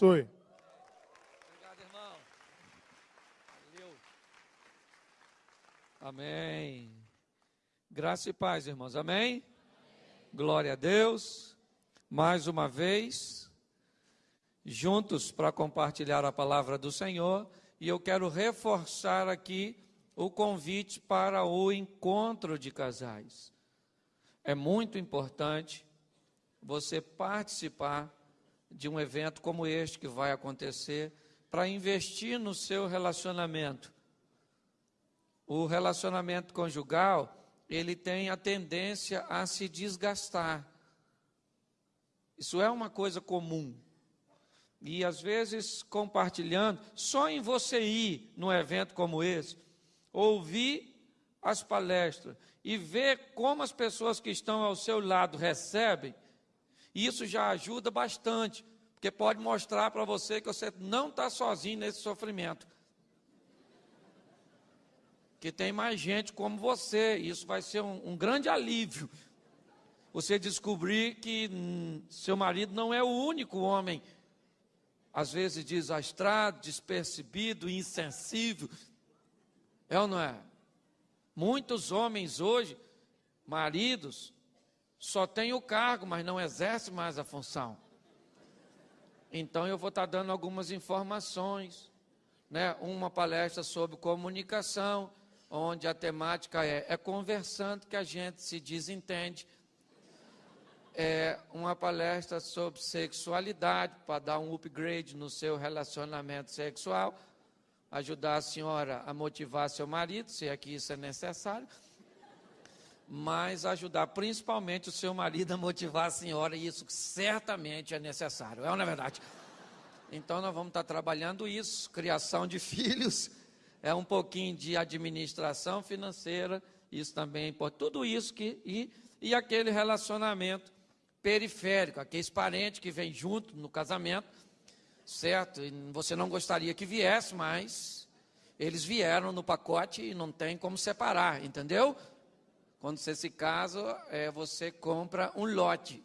abençoe. Obrigado, irmão. Valeu. Amém. Graça e paz, irmãos. Amém? Amém? Glória a Deus. Mais uma vez, juntos para compartilhar a palavra do Senhor. E eu quero reforçar aqui o convite para o encontro de casais. É muito importante você participar de um evento como este que vai acontecer para investir no seu relacionamento. O relacionamento conjugal, ele tem a tendência a se desgastar. Isso é uma coisa comum. E às vezes compartilhando, só em você ir num evento como esse, ouvir as palestras e ver como as pessoas que estão ao seu lado recebem, isso já ajuda bastante, porque pode mostrar para você que você não está sozinho nesse sofrimento. Que tem mais gente como você, isso vai ser um, um grande alívio. Você descobrir que hum, seu marido não é o único homem, às vezes desastrado, despercebido, insensível. É ou não é? Muitos homens hoje, maridos, só têm o cargo, mas não exercem mais a função. Então eu vou estar dando algumas informações, né? Uma palestra sobre comunicação, onde a temática é, é conversando que a gente se desentende. É uma palestra sobre sexualidade, para dar um upgrade no seu relacionamento sexual ajudar a senhora a motivar seu marido, se é que isso é necessário, mas ajudar principalmente o seu marido a motivar a senhora, e isso certamente é necessário, é ou não é verdade? Então nós vamos estar trabalhando isso, criação de filhos, é um pouquinho de administração financeira, isso também é importante, tudo isso que, e, e aquele relacionamento periférico, aqueles parentes que vêm junto no casamento, certo? E você não gostaria que viesse, mas eles vieram no pacote e não tem como separar, entendeu? Quando você se casa, é, você compra um lote.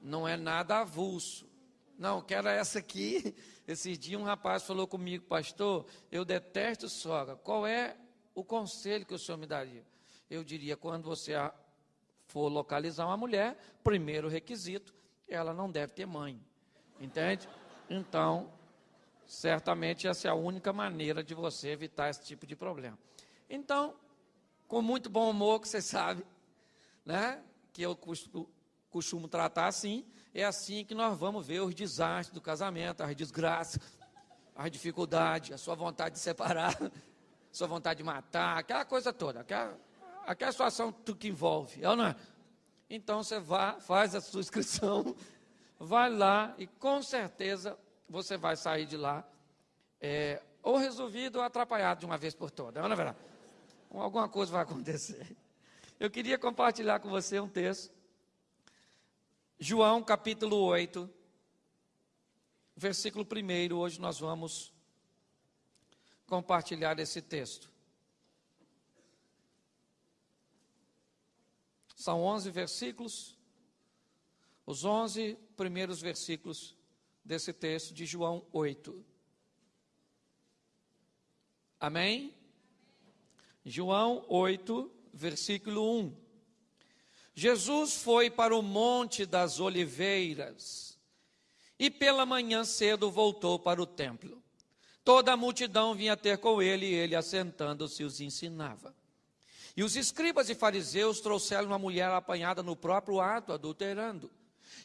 Não é nada avulso. Não, quero essa aqui. Esse dia um rapaz falou comigo, pastor, eu detesto sogra. Qual é o conselho que o senhor me daria? Eu diria, quando você for localizar uma mulher, primeiro requisito, ela não deve ter mãe. Entende? Então, certamente essa é a única maneira de você evitar esse tipo de problema. Então, com muito bom humor, que você sabe, né? Que eu costumo, costumo tratar assim, é assim que nós vamos ver os desastres do casamento, as desgraças, as dificuldades, a sua vontade de separar, a sua vontade de matar, aquela coisa toda, aquela, aquela situação que envolve, é ou não é? Então você vá, faz a sua inscrição vai lá e com certeza você vai sair de lá é, ou resolvido ou atrapalhado de uma vez por todas. Não é verdade? Alguma coisa vai acontecer. Eu queria compartilhar com você um texto. João capítulo 8, versículo 1. Hoje nós vamos compartilhar esse texto. São 11 versículos. Os 11 primeiros versículos desse texto de João 8. Amém? João 8, versículo 1. Jesus foi para o Monte das Oliveiras e pela manhã cedo voltou para o templo. Toda a multidão vinha ter com ele e ele, assentando-se, os ensinava. E os escribas e fariseus trouxeram uma mulher apanhada no próprio ato, adulterando.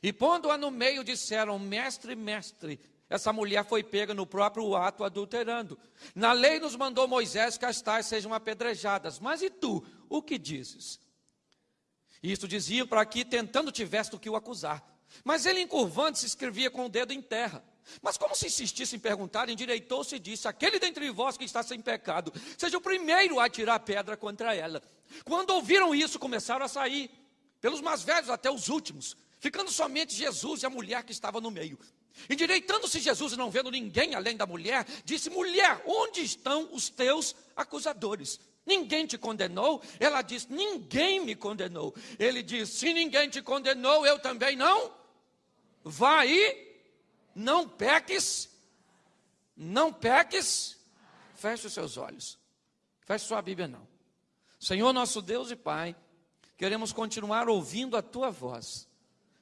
E pondo-a no meio, disseram: Mestre, mestre, essa mulher foi pega no próprio ato adulterando. Na lei nos mandou Moisés que as tais sejam apedrejadas. Mas e tu, o que dizes? Isto diziam para que, tentando, tivesse do que o acusar. Mas ele, encurvando-se, escrevia com o dedo em terra. Mas como se insistisse em perguntar, endireitou-se e disse: Aquele dentre vós que está sem pecado, seja o primeiro a atirar pedra contra ela. Quando ouviram isso, começaram a sair, pelos mais velhos até os últimos ficando somente Jesus e a mulher que estava no meio. Endireitando-se Jesus e não vendo ninguém além da mulher, disse: Mulher, onde estão os teus acusadores? Ninguém te condenou? Ela disse: Ninguém me condenou. Ele disse: Se ninguém te condenou, eu também não. Vá e não peques, não peques. Feche os seus olhos. Feche sua Bíblia não. Senhor nosso Deus e Pai, queremos continuar ouvindo a tua voz.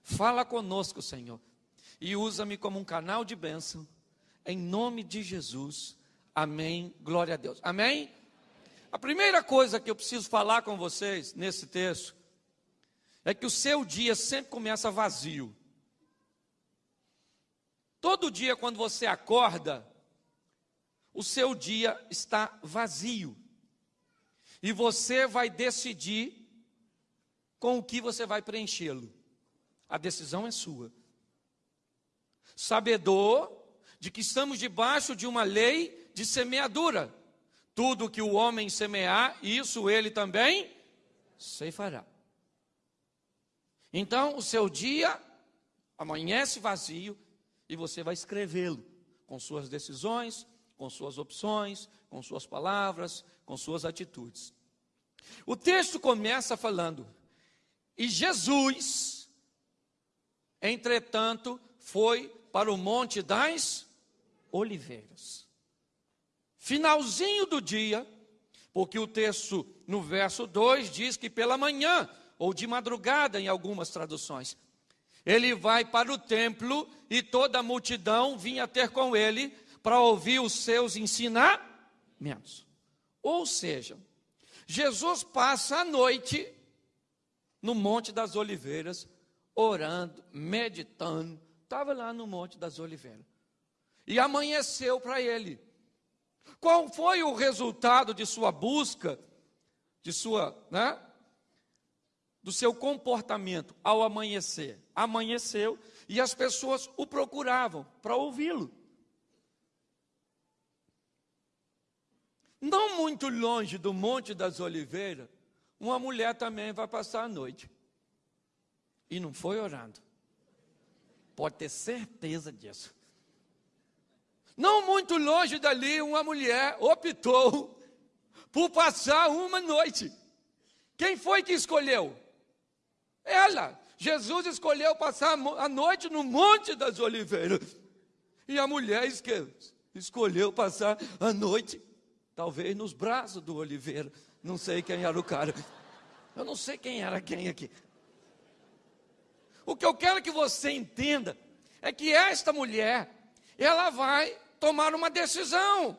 Fala conosco, Senhor, e usa-me como um canal de bênção, em nome de Jesus. Amém. Glória a Deus. Amém? A primeira coisa que eu preciso falar com vocês nesse texto é que o seu dia sempre começa vazio. Todo dia, quando você acorda, o seu dia está vazio. E você vai decidir com o que você vai preenchê-lo. A decisão é sua. Sabedor de que estamos debaixo de uma lei de semeadura. Tudo que o homem semear, isso ele também ceifará. Então, o seu dia amanhece vazio e você vai escrevê-lo com suas decisões, com suas opções, com suas palavras, com suas atitudes. O texto começa falando: E Jesus, entretanto, foi para o Monte das Oliveiras finalzinho do dia, porque o texto no verso 2 diz que pela manhã, ou de madrugada em algumas traduções, ele vai para o templo e toda a multidão vinha ter com ele para ouvir os seus ensinamentos. Ou seja, Jesus passa a noite no Monte das Oliveiras, orando, meditando, estava lá no Monte das Oliveiras. E amanheceu para ele. Qual foi o resultado de sua busca, de sua, né? Do seu comportamento ao amanhecer? Amanheceu e as pessoas o procuravam para ouvi-lo. Não muito longe do Monte das Oliveiras, uma mulher também vai passar a noite. E não foi orando. Pode ter certeza disso. Não muito longe dali, uma mulher optou por passar uma noite. Quem foi que escolheu? Ela. Jesus escolheu passar a noite no Monte das Oliveiras. E a mulher escolheu passar a noite, talvez nos braços do Oliveira. Não sei quem era o cara. Eu não sei quem era quem aqui. O que eu quero que você entenda é que esta mulher, ela vai tomar uma decisão.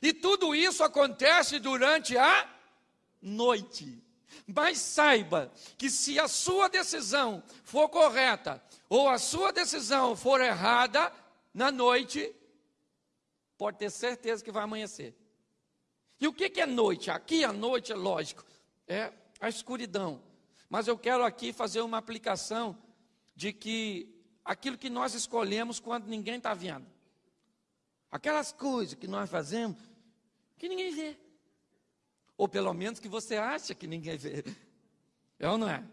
E tudo isso acontece durante a noite. Mas saiba que se a sua decisão for correta ou a sua decisão for errada na noite, pode ter certeza que vai amanhecer. E o que é noite? Aqui a noite é lógico, é a escuridão. Mas eu quero aqui fazer uma aplicação de que aquilo que nós escolhemos quando ninguém está vendo. Aquelas coisas que nós fazemos que ninguém vê. Ou pelo menos que você acha que ninguém vê. É ou não é?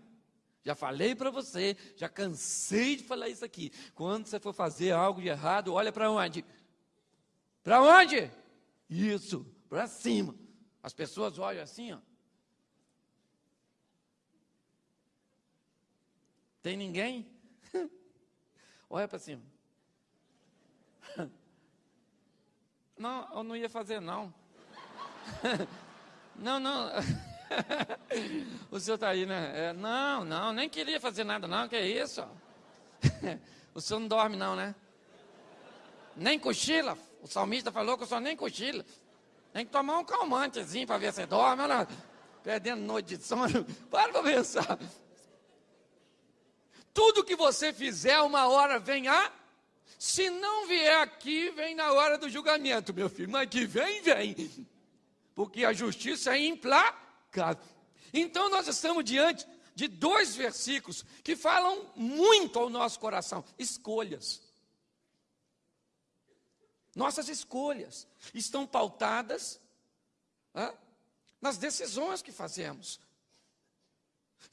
Já falei para você, já cansei de falar isso aqui. Quando você for fazer algo de errado, olha para onde? Para onde? Isso, para cima. As pessoas olham assim, ó. Tem ninguém? olha para cima. Não, eu não ia fazer, não. não, não. o senhor está aí, né? É, não, não, nem queria fazer nada, não. Que é isso? o senhor não dorme, não, né? Nem cochila. O salmista falou que o senhor nem cochila. Tem que tomar um calmantezinho para ver se dorme. Olha, perdendo noite de sono. Para para pensar. Tudo que você fizer, uma hora vem a se não vier aqui, vem na hora do julgamento, meu filho. Mas que vem, vem. Porque a justiça é implacável. Então nós estamos diante de dois versículos que falam muito ao nosso coração: escolhas. Nossas escolhas estão pautadas ah, nas decisões que fazemos.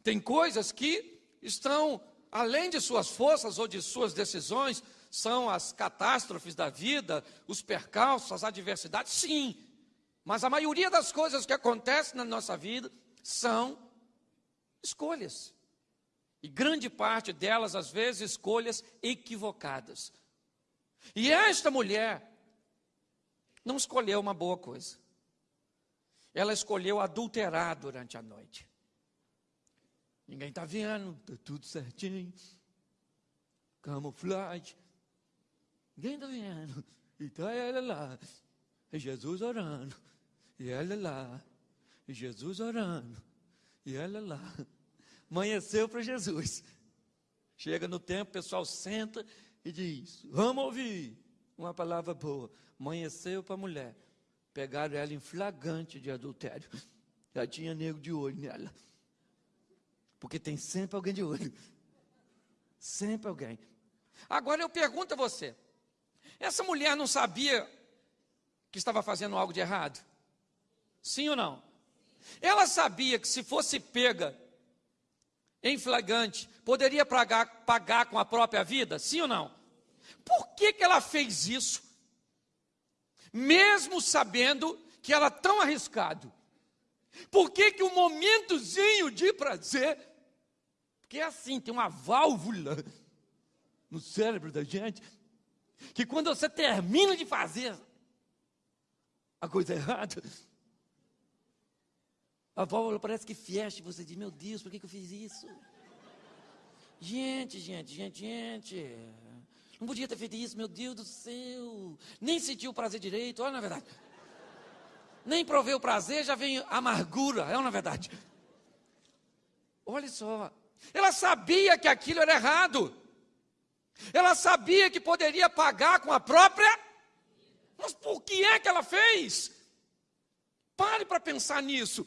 Tem coisas que estão além de suas forças ou de suas decisões, são as catástrofes da vida, os percalços, as adversidades? Sim. Mas a maioria das coisas que acontecem na nossa vida são escolhas. E grande parte delas, às vezes, escolhas equivocadas. E esta mulher não escolheu uma boa coisa. Ela escolheu adulterar durante a noite. Ninguém está vendo, está tudo certinho. Camuflagem. Ninguém está vendo. E está ela lá. E Jesus orando. E ela lá. E Jesus orando. E ela lá. Amanheceu para Jesus. Chega no tempo, o pessoal senta e diz: Vamos ouvir uma palavra boa. Amanheceu para a mulher. Pegaram ela em flagrante de adultério. Já tinha nego de olho nela. Porque tem sempre alguém de olho. Sempre alguém. Agora eu pergunto a você: essa mulher não sabia que estava fazendo algo de errado? Sim ou não? Ela sabia que se fosse pega em flagrante, poderia pagar, pagar com a própria vida? Sim ou não? Por que, que ela fez isso? Mesmo sabendo que era tão arriscado. Por que, que um momentozinho de prazer, porque é assim, tem uma válvula no cérebro da gente, que quando você termina de fazer a coisa errada, a válvula parece que fecha e você diz, meu Deus, por que, que eu fiz isso? Gente, gente, gente, gente. Não podia ter feito isso, meu Deus do céu. Nem sentiu o prazer direito, olha na verdade. Nem provei o prazer, já vem amargura, é na verdade. Olha só. Ela sabia que aquilo era errado. Ela sabia que poderia pagar com a própria. Mas por que é que ela fez? Pare para pensar nisso.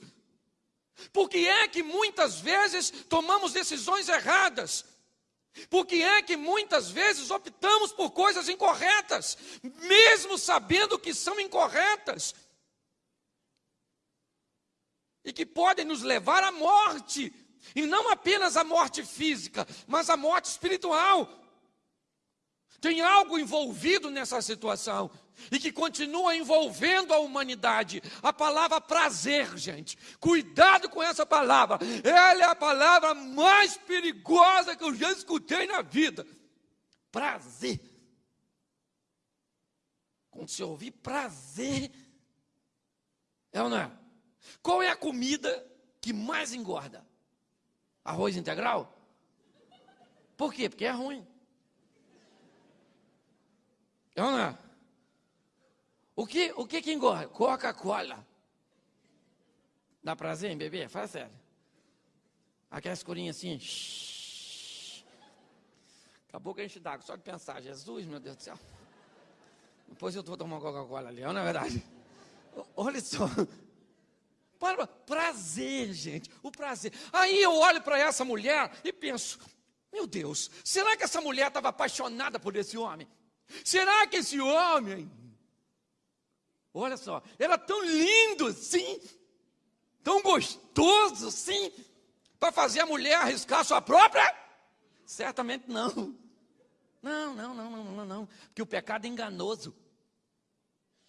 Por que é que muitas vezes tomamos decisões erradas? Por que é que muitas vezes optamos por coisas incorretas, mesmo sabendo que são incorretas? E que podem nos levar à morte, e não apenas à morte física, mas à morte espiritual. Tem algo envolvido nessa situação e que continua envolvendo a humanidade. A palavra prazer, gente. Cuidado com essa palavra. Ela é a palavra mais perigosa que eu já escutei na vida. Prazer. Quando você ouvir prazer, é ou não é? Qual é a comida que mais engorda? Arroz integral? Por quê? Porque é ruim. É ou é? O que, o que que engorda? Coca-Cola. Dá prazer em beber? Fala sério. Aquela escurinha assim. Shhh. Acabou que a gente d'água, só de pensar. Jesus, meu Deus do céu. Depois eu vou tomar Coca-Cola ali, não é verdade? Olha só. Para, prazer, gente, o prazer. Aí eu olho para essa mulher e penso: meu Deus, será que essa mulher estava apaixonada por esse homem? Será que esse homem Olha só, era tão lindo assim, tão gostoso assim, para fazer a mulher arriscar sua própria? Certamente não. Não, não, não, não, não, não. Porque o pecado é enganoso.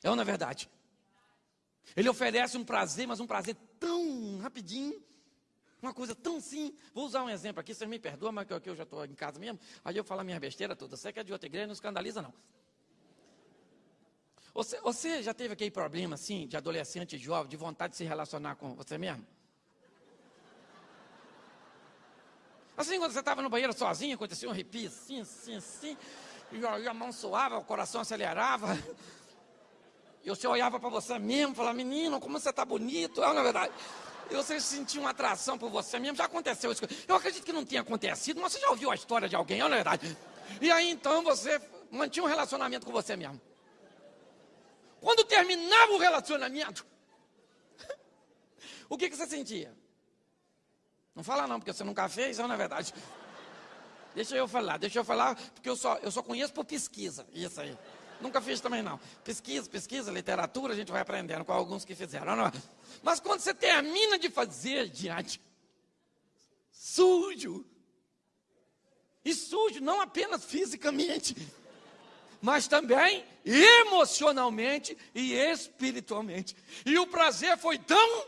É ou não é verdade? Ele oferece um prazer, mas um prazer tão rapidinho. Uma coisa tão sim. Vou usar um exemplo aqui, vocês me perdoam, mas que eu já estou em casa mesmo. Aí eu falo a minha besteira toda. Você que é de outra igreja, não escandaliza, não. Você, você já teve aquele problema, assim, de adolescente jovem, de vontade de se relacionar com você mesmo? Assim, quando você estava no banheiro sozinho, acontecia um arrepio, assim, assim, assim, e a, mão suava, o coração acelerava, e você olhava para você mesmo, falava, menino, como você está bonito, é na verdade. E você sentia uma atração por você mesmo, já aconteceu isso. Eu acredito que não tenha acontecido, mas você já ouviu a história de alguém, é na verdade. E aí então você mantinha um relacionamento com você mesmo. Quando terminava o relacionamento, o que, que você sentia? Não fala não, porque você nunca fez, não é verdade. Deixa eu falar, deixa eu falar, porque eu só, eu só conheço por pesquisa, isso aí. Nunca fiz também não. Pesquisa, pesquisa, literatura, a gente vai aprendendo com alguns que fizeram. Não é? Mas quando você termina de fazer diante, sujo. E sujo não apenas fisicamente, mas também emocionalmente e espiritualmente. E o prazer foi tão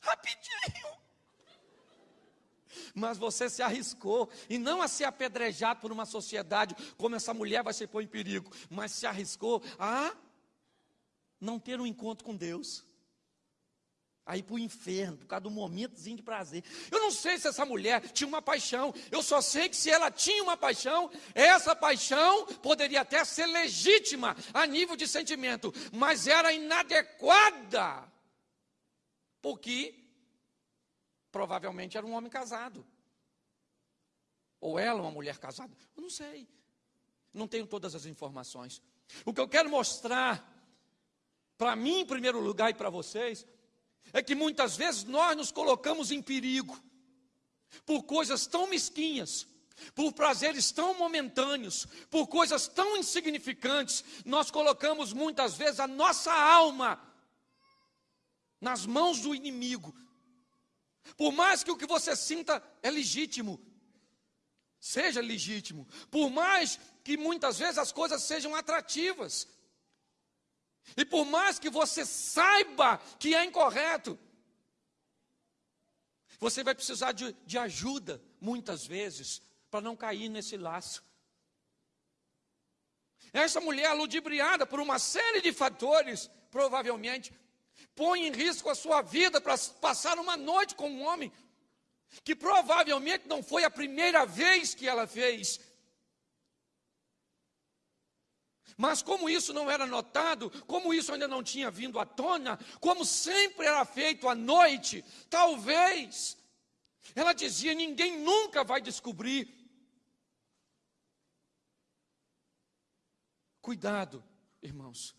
rapidinho. Mas você se arriscou, e não a ser apedrejado por uma sociedade, como essa mulher vai se pôr em perigo, mas se arriscou a não ter um encontro com Deus aí para o inferno, por causa do momentozinho de prazer. Eu não sei se essa mulher tinha uma paixão, eu só sei que se ela tinha uma paixão, essa paixão poderia até ser legítima a nível de sentimento, mas era inadequada, porque provavelmente era um homem casado, ou ela uma mulher casada, eu não sei, não tenho todas as informações. O que eu quero mostrar, para mim em primeiro lugar e para vocês, é que muitas vezes nós nos colocamos em perigo por coisas tão mesquinhas, por prazeres tão momentâneos, por coisas tão insignificantes, nós colocamos muitas vezes a nossa alma nas mãos do inimigo. Por mais que o que você sinta é legítimo, seja legítimo, por mais que muitas vezes as coisas sejam atrativas, e por mais que você saiba que é incorreto, você vai precisar de, de ajuda, muitas vezes, para não cair nesse laço. Essa mulher, ludibriada por uma série de fatores, provavelmente, põe em risco a sua vida para passar uma noite com um homem que provavelmente não foi a primeira vez que ela fez, Mas como isso não era notado, como isso ainda não tinha vindo à tona, como sempre era feito à noite, talvez, ela dizia: ninguém nunca vai descobrir. Cuidado, irmãos.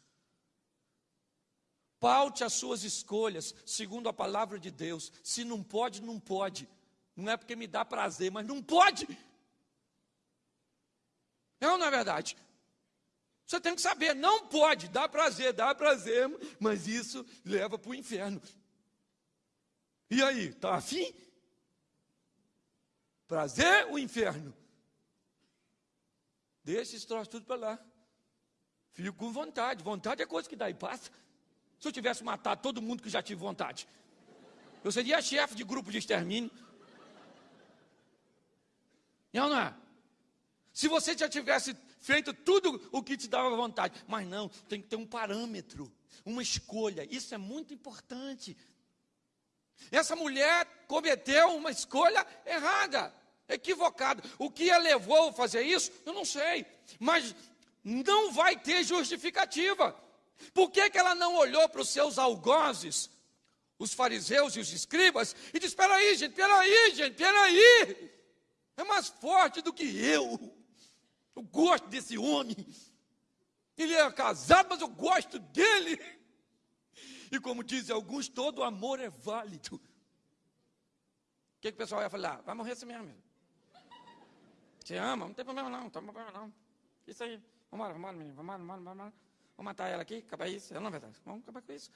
Paute as suas escolhas segundo a palavra de Deus. Se não pode, não pode. Não é porque me dá prazer, mas não pode. É ou não é verdade? Você tem que saber, não pode, dá prazer, dá prazer, mas isso leva para o inferno. E aí, está afim? Prazer ou inferno? Deixa esse troço tudo para lá. Fico com vontade. Vontade é coisa que dá e passa. Se eu tivesse matado todo mundo que já tive vontade, eu seria chefe de grupo de extermínio. Não, não é? Se você já tivesse feito tudo o que te dava vontade. Mas não, tem que ter um parâmetro, uma escolha. Isso é muito importante. Essa mulher cometeu uma escolha errada, equivocada. O que a levou a fazer isso, eu não sei. Mas não vai ter justificativa. Por que, que ela não olhou para os seus algozes, os fariseus e os escribas, e disse: Espera aí, gente, espera aí, gente, espera aí. É mais forte do que eu. Eu gosto desse homem. Ele é casado, mas eu gosto dele. E como dizem alguns, todo amor é válido. O que, que o pessoal ia falar? Vai morrer assim mesmo. Você ama? Não tem problema não, não tem problema não. Isso aí. Vamos embora, vamos embora, menino. Vamos embora, vamos embora, Vamos matar ela aqui, acabar isso. Não é verdade. Vamos acabar com isso.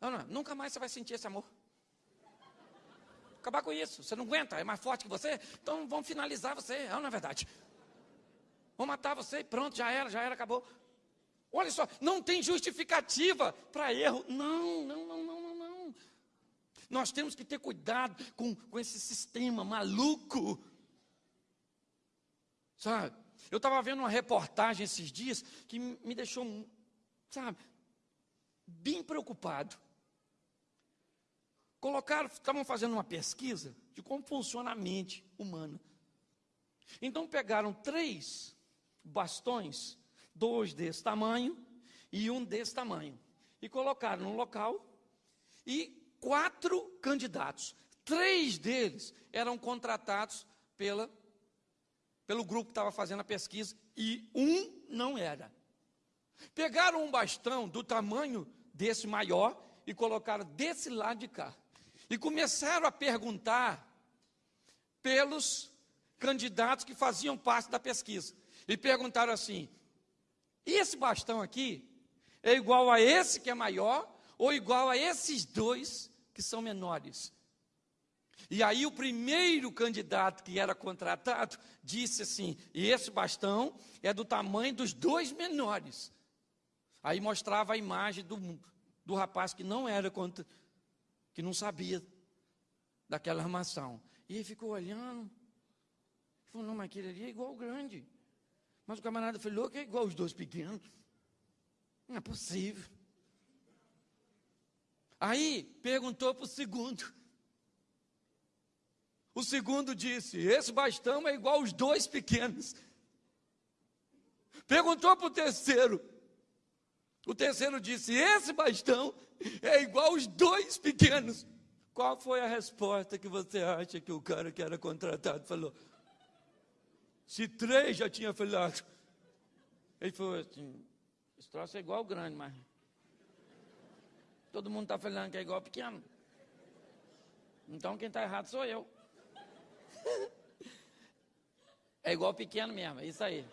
Não, não, nunca mais você vai sentir esse amor. Acabar com isso. Você não aguenta, é mais forte que você. Então vamos finalizar você. Não, não é verdade. Vou matar você e pronto, já era, já era, acabou. Olha só, não tem justificativa para erro. Não, não, não, não, não, não. Nós temos que ter cuidado com, com esse sistema maluco. Sabe? Eu estava vendo uma reportagem esses dias que me deixou, sabe, bem preocupado. Colocaram, estavam fazendo uma pesquisa de como funciona a mente humana. Então pegaram três bastões, dois desse tamanho e um desse tamanho. E colocaram no local e quatro candidatos. Três deles eram contratados pela, pelo grupo que estava fazendo a pesquisa e um não era. Pegaram um bastão do tamanho desse maior e colocaram desse lado de cá. E começaram a perguntar pelos candidatos que faziam parte da pesquisa e perguntaram assim: esse bastão aqui é igual a esse que é maior ou igual a esses dois que são menores? E aí o primeiro candidato que era contratado disse assim: e esse bastão é do tamanho dos dois menores. Aí mostrava a imagem do, do rapaz que não era contra, que não sabia daquela armação. E ele ficou olhando. Falou, não, mas aquele ali é igual o grande. Mas o camarada falou que é igual os dois pequenos. Não é possível. Aí perguntou para o segundo. O segundo disse: Esse bastão é igual os dois pequenos. Perguntou para o terceiro. O terceiro disse: Esse bastão é igual os dois pequenos. Qual foi a resposta que você acha que o cara que era contratado falou? Se três já tinha falado. Ele falou assim: Esse troço é igual grande, mas. Todo mundo está falando que é igual pequeno. Então quem está errado sou eu. É igual pequeno mesmo, é isso aí.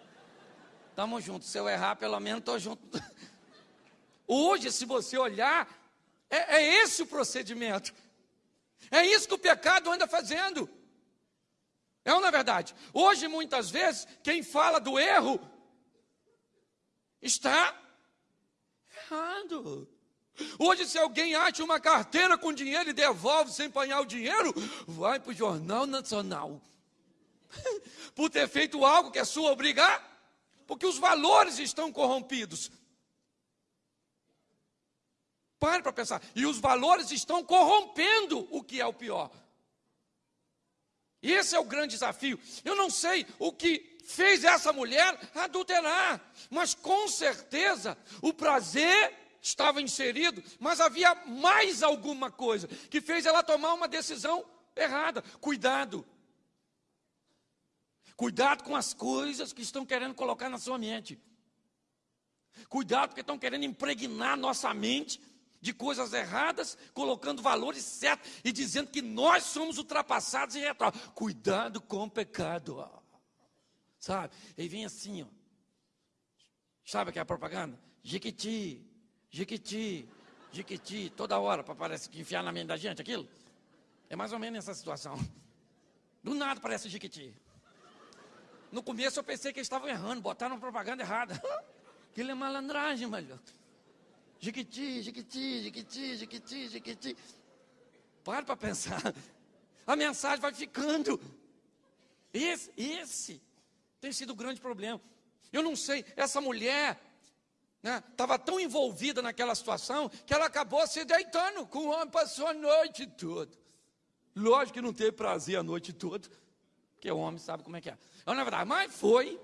Tamo junto. Se eu errar, pelo menos estou junto. Hoje, se você olhar, é, é esse o procedimento. É isso que o pecado anda fazendo. É ou não é verdade? Hoje, muitas vezes, quem fala do erro está errado. Hoje, se alguém acha uma carteira com dinheiro e devolve sem apanhar o dinheiro, vai para o Jornal Nacional. Por ter feito algo que é sua obrigar, porque os valores estão corrompidos. Pare para pensar. E os valores estão corrompendo o que é o pior. Esse é o grande desafio. Eu não sei o que fez essa mulher adulterar, mas com certeza o prazer estava inserido, mas havia mais alguma coisa que fez ela tomar uma decisão errada. Cuidado. Cuidado com as coisas que estão querendo colocar na sua mente. Cuidado porque estão querendo impregnar nossa mente de coisas erradas, colocando valores certos e dizendo que nós somos ultrapassados e retrógrados. Cuidado com o pecado. Sabe? Ele vem assim, ó. Sabe que é a propaganda? Jiquiti, jiquiti, jiquiti, toda hora para parece que enfiar na mente da gente aquilo. É mais ou menos essa situação. Do nada parece jiquiti. No começo eu pensei que eles estavam errando, botaram propaganda errada. Aquilo é malandragem, malho. Jiquiti, jiquiti, jiquiti, jiquiti, jiquiti. Para para pensar. A mensagem vai ficando. Esse, esse tem sido o grande problema. Eu não sei, essa mulher estava né, tão envolvida naquela situação que ela acabou se deitando com o homem, passou a noite toda. Lógico que não teve prazer a noite toda, porque o homem sabe como é que é. Na verdade, mas foi.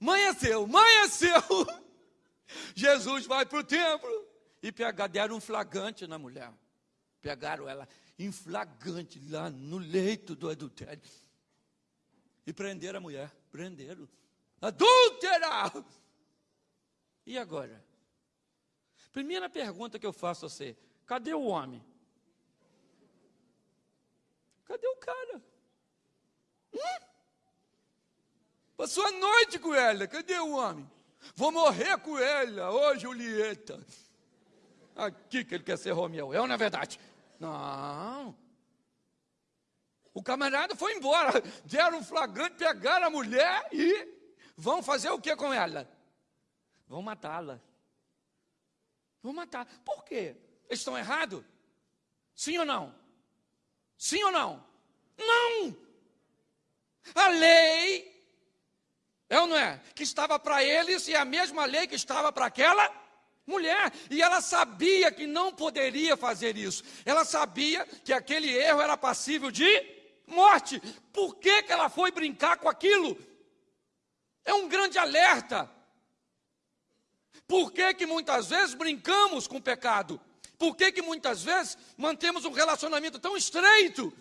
Amanheceu, amanheceu. Jesus vai para o templo e pegar, deram um flagrante na mulher. Pegaram ela em flagrante lá no leito do adultério. E prenderam a mulher. Prenderam. Adúltera! E agora? Primeira pergunta que eu faço a você: cadê o homem? Cadê o cara? Hum? Passou a noite com ela, cadê o homem? Vou morrer com ela, ô Julieta. Aqui que ele quer ser Romeu, é ou não é verdade? Não. O camarada foi embora, deram um flagrante, pegaram a mulher e vão fazer o que com ela? Vão matá-la. Vão matar. Por quê? Eles estão errados? Sim ou não? Sim ou não? Não! A lei é ou não é? Que estava para eles e a mesma lei que estava para aquela mulher. E ela sabia que não poderia fazer isso. Ela sabia que aquele erro era passível de morte. Por que, que ela foi brincar com aquilo? É um grande alerta. Por que, que muitas vezes brincamos com o pecado? Por que, que muitas vezes mantemos um relacionamento tão estreito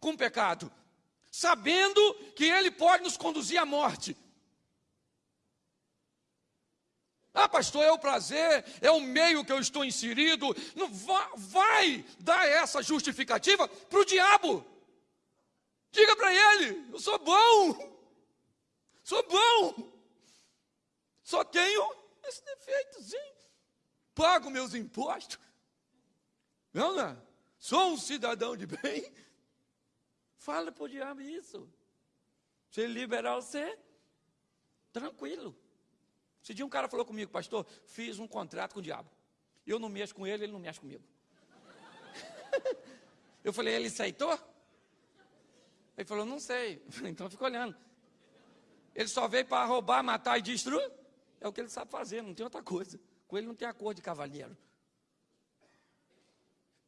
com o pecado? sabendo que ele pode nos conduzir à morte. Ah, pastor, é o prazer, é o meio que eu estou inserido. Não vai, vai dar essa justificativa para o diabo. Diga para ele: eu sou bom, sou bom, só tenho esse defeitozinho. Pago meus impostos, não, não, sou um cidadão de bem. Fala para o diabo isso. Se ele liberar você, tranquilo. Esse dia um cara falou comigo, pastor, fiz um contrato com o diabo. Eu não mexo com ele, ele não mexe comigo. Eu falei, ele aceitou? Ele falou, não sei. Então fica olhando. Ele só veio para roubar, matar e destruir? É o que ele sabe fazer, não tem outra coisa. Com ele não tem a cor de cavalheiro.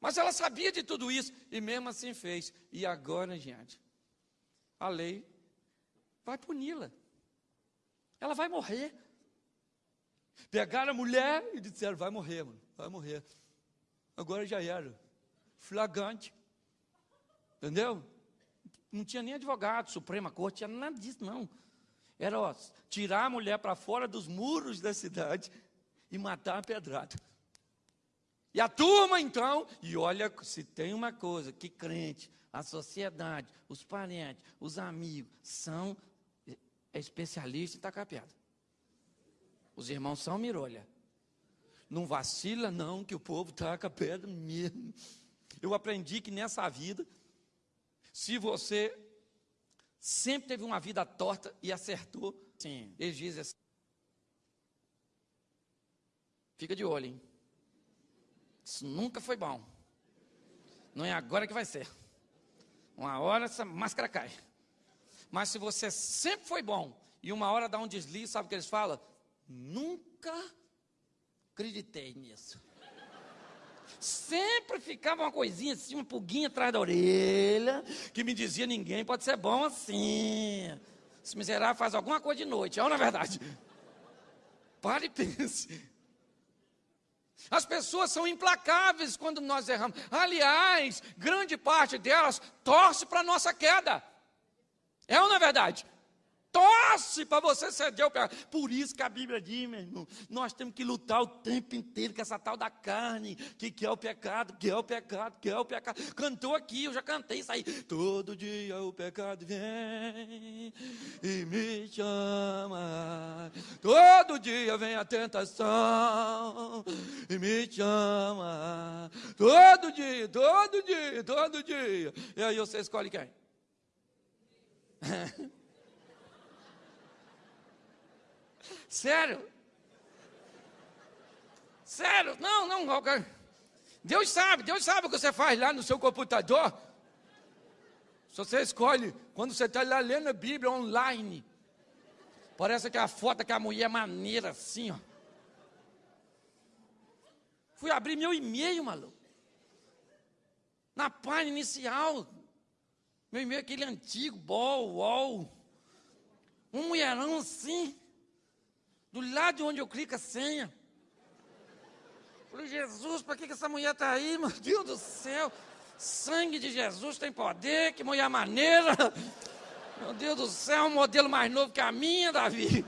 Mas ela sabia de tudo isso e mesmo assim fez. E agora, gente, a lei vai puni-la. Ela vai morrer. Pegaram a mulher e disseram: vai morrer, mano, vai morrer. Agora já era. Flagrante. Entendeu? Não tinha nem advogado, Suprema Corte, tinha nada disso, não. Era ó, tirar a mulher para fora dos muros da cidade e matar a pedrada. E a turma, então, e olha, se tem uma coisa que crente, a sociedade, os parentes, os amigos, são especialistas em tacar pedra. Os irmãos são mirolha. Não vacila, não, que o povo taca pedra mesmo. Eu aprendi que nessa vida, se você sempre teve uma vida torta e acertou, sim, eles dizem assim, fica de olho, hein? Isso nunca foi bom. Não é agora que vai ser. Uma hora essa máscara cai. Mas se você sempre foi bom e uma hora dá um deslize, sabe o que eles falam? Nunca acreditei nisso. Sempre ficava uma coisinha assim, uma pulguinha atrás da orelha, que me dizia: ninguém pode ser bom assim. Esse miserável faz alguma coisa de noite, é ou é verdade? Pare e pense. As pessoas são implacáveis quando nós erramos. Aliás, grande parte delas torce para a nossa queda. É ou não é verdade? Torce para você ceder o pecado. Por isso que a Bíblia diz, meu irmão, nós temos que lutar o tempo inteiro com essa tal da carne, que, que é o pecado, que é o pecado, que é o pecado. Cantou aqui, eu já cantei isso aí. Todo dia o pecado vem e me chama. Todo dia vem a tentação e me chama. Todo dia, todo dia, todo dia. E aí você escolhe quem? Sério? Sério? Não, não. Deus sabe, Deus sabe o que você faz lá no seu computador. Se você escolhe, quando você está lá lendo a Bíblia online, parece que a foto que a mulher é maneira assim, ó. Fui abrir meu e-mail, maluco. Na página inicial. Meu e-mail é aquele antigo, bol, wall. Um mulherão assim do lado de onde eu clico a senha. Falei, Jesus, para que, que essa mulher está aí, meu Deus do céu? Sangue de Jesus tem poder, que mulher maneira. Meu Deus do céu, um modelo mais novo que a minha, Davi.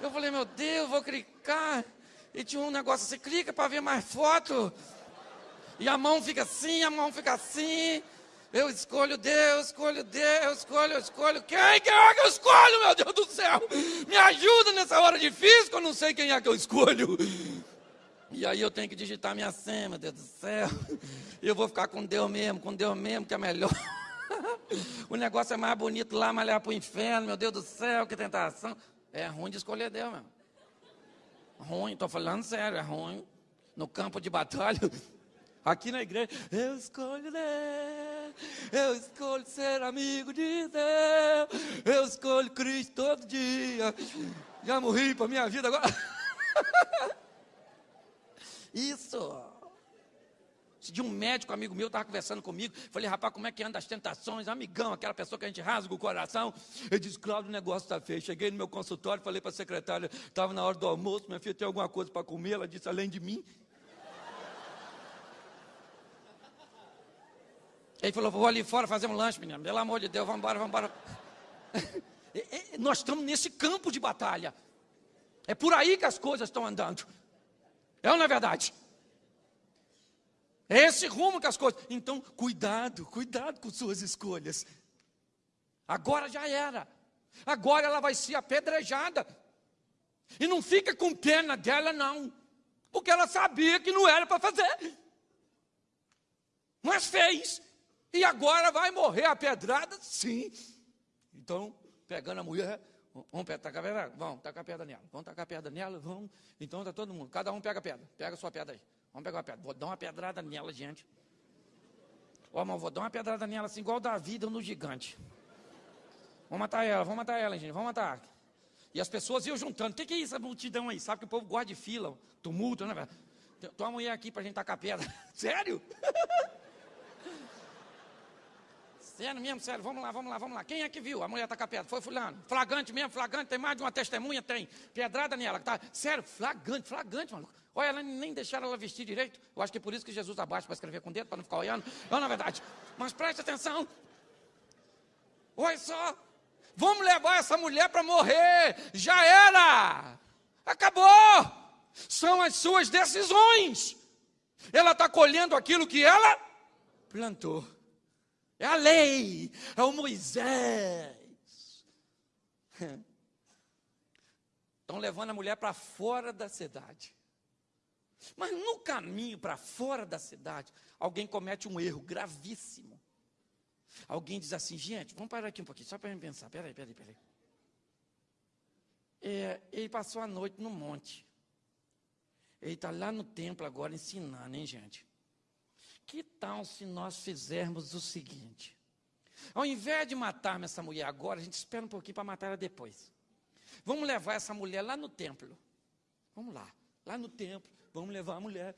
Eu falei, meu Deus, vou clicar. E tinha um negócio assim, clica para ver mais foto. E a mão fica assim, a mão fica assim. Eu escolho Deus, escolho Deus, escolho, escolho. Quem, quem é que eu escolho, meu Deus do céu? Me ajuda nessa hora difícil, que eu não sei quem é que eu escolho. E aí eu tenho que digitar minha senha, meu Deus do céu. E eu vou ficar com Deus mesmo, com Deus mesmo, que é melhor. O negócio é mais bonito lá, mas levar para o inferno, meu Deus do céu, que tentação. É ruim de escolher Deus mesmo. Ruim, estou falando sério, é ruim. No campo de batalha, aqui na igreja, eu escolho Deus. Eu escolho ser amigo de Deus. Eu escolho Cristo todo dia. Já morri para minha vida agora. Isso. De um médico amigo meu estava conversando comigo, falei, rapaz, como é que anda as tentações? Amigão, aquela pessoa que a gente rasga o coração. Ele disse, Cláudio, o negócio está feio. Cheguei no meu consultório, falei para a secretária, estava na hora do almoço, minha filha tem alguma coisa para comer? Ela disse, além de mim. Ele falou, vou ali fora fazer um lanche, menino. Pelo amor de Deus, vamos embora, vamos embora. Nós estamos nesse campo de batalha. É por aí que as coisas estão andando. É ou não é verdade? É esse rumo que as coisas. Então, cuidado, cuidado com suas escolhas. Agora já era. Agora ela vai ser apedrejada. E não fica com pena dela, não. Porque ela sabia que não era para fazer. Mas fez. E agora vai morrer a pedrada? Sim. Então, pegando a mulher, vamos tacar a pedra? Vamos, tacar a pedra nela. Vamos tacar a pedra nela, vamos. Então tá todo mundo, cada um pega a pedra. Pega a sua pedra aí. Vamos pegar uma pedra. Vou dar uma pedrada nela, gente. Ó, vou dar uma pedrada nela assim, igual da vida no gigante. Vamos matar ela, vamos matar ela, gente, vamos matar. E as pessoas iam juntando. O que, é essa multidão aí? Sabe que o povo gosta de fila, tumulto, né, uma mulher aqui para a gente tacar pedra. Sério? Sério mesmo, sério. Vamos lá, vamos lá, vamos lá. Quem é que viu? A mulher tacar pedra. Foi fulano. Flagrante mesmo, flagrante. Tem mais de uma testemunha? Tem. Pedrada nela. Tá. Sério, flagrante, flagrante, maluco. Olha, ela nem deixaram ela vestir direito. Eu acho que é por isso que Jesus abaixa para escrever com o dedo, para não ficar olhando. Não, na verdade. Mas preste atenção. Olha só. Vamos levar essa mulher para morrer. Já era. Acabou são as suas decisões. Ela está colhendo aquilo que ela plantou. É a lei, é o Moisés. Estão levando a mulher para fora da cidade. Mas no caminho para fora da cidade, alguém comete um erro gravíssimo. Alguém diz assim, gente, vamos parar aqui um pouquinho, só para eu pensar. Peraí, peraí, peraí. É, ele passou a noite no monte. Ele está lá no templo agora ensinando, hein, gente? Que tal se nós fizermos o seguinte? Ao invés de matarmos essa mulher agora, a gente espera um pouquinho para matar ela depois. Vamos levar essa mulher lá no templo. Vamos lá, lá no templo, vamos levar a mulher.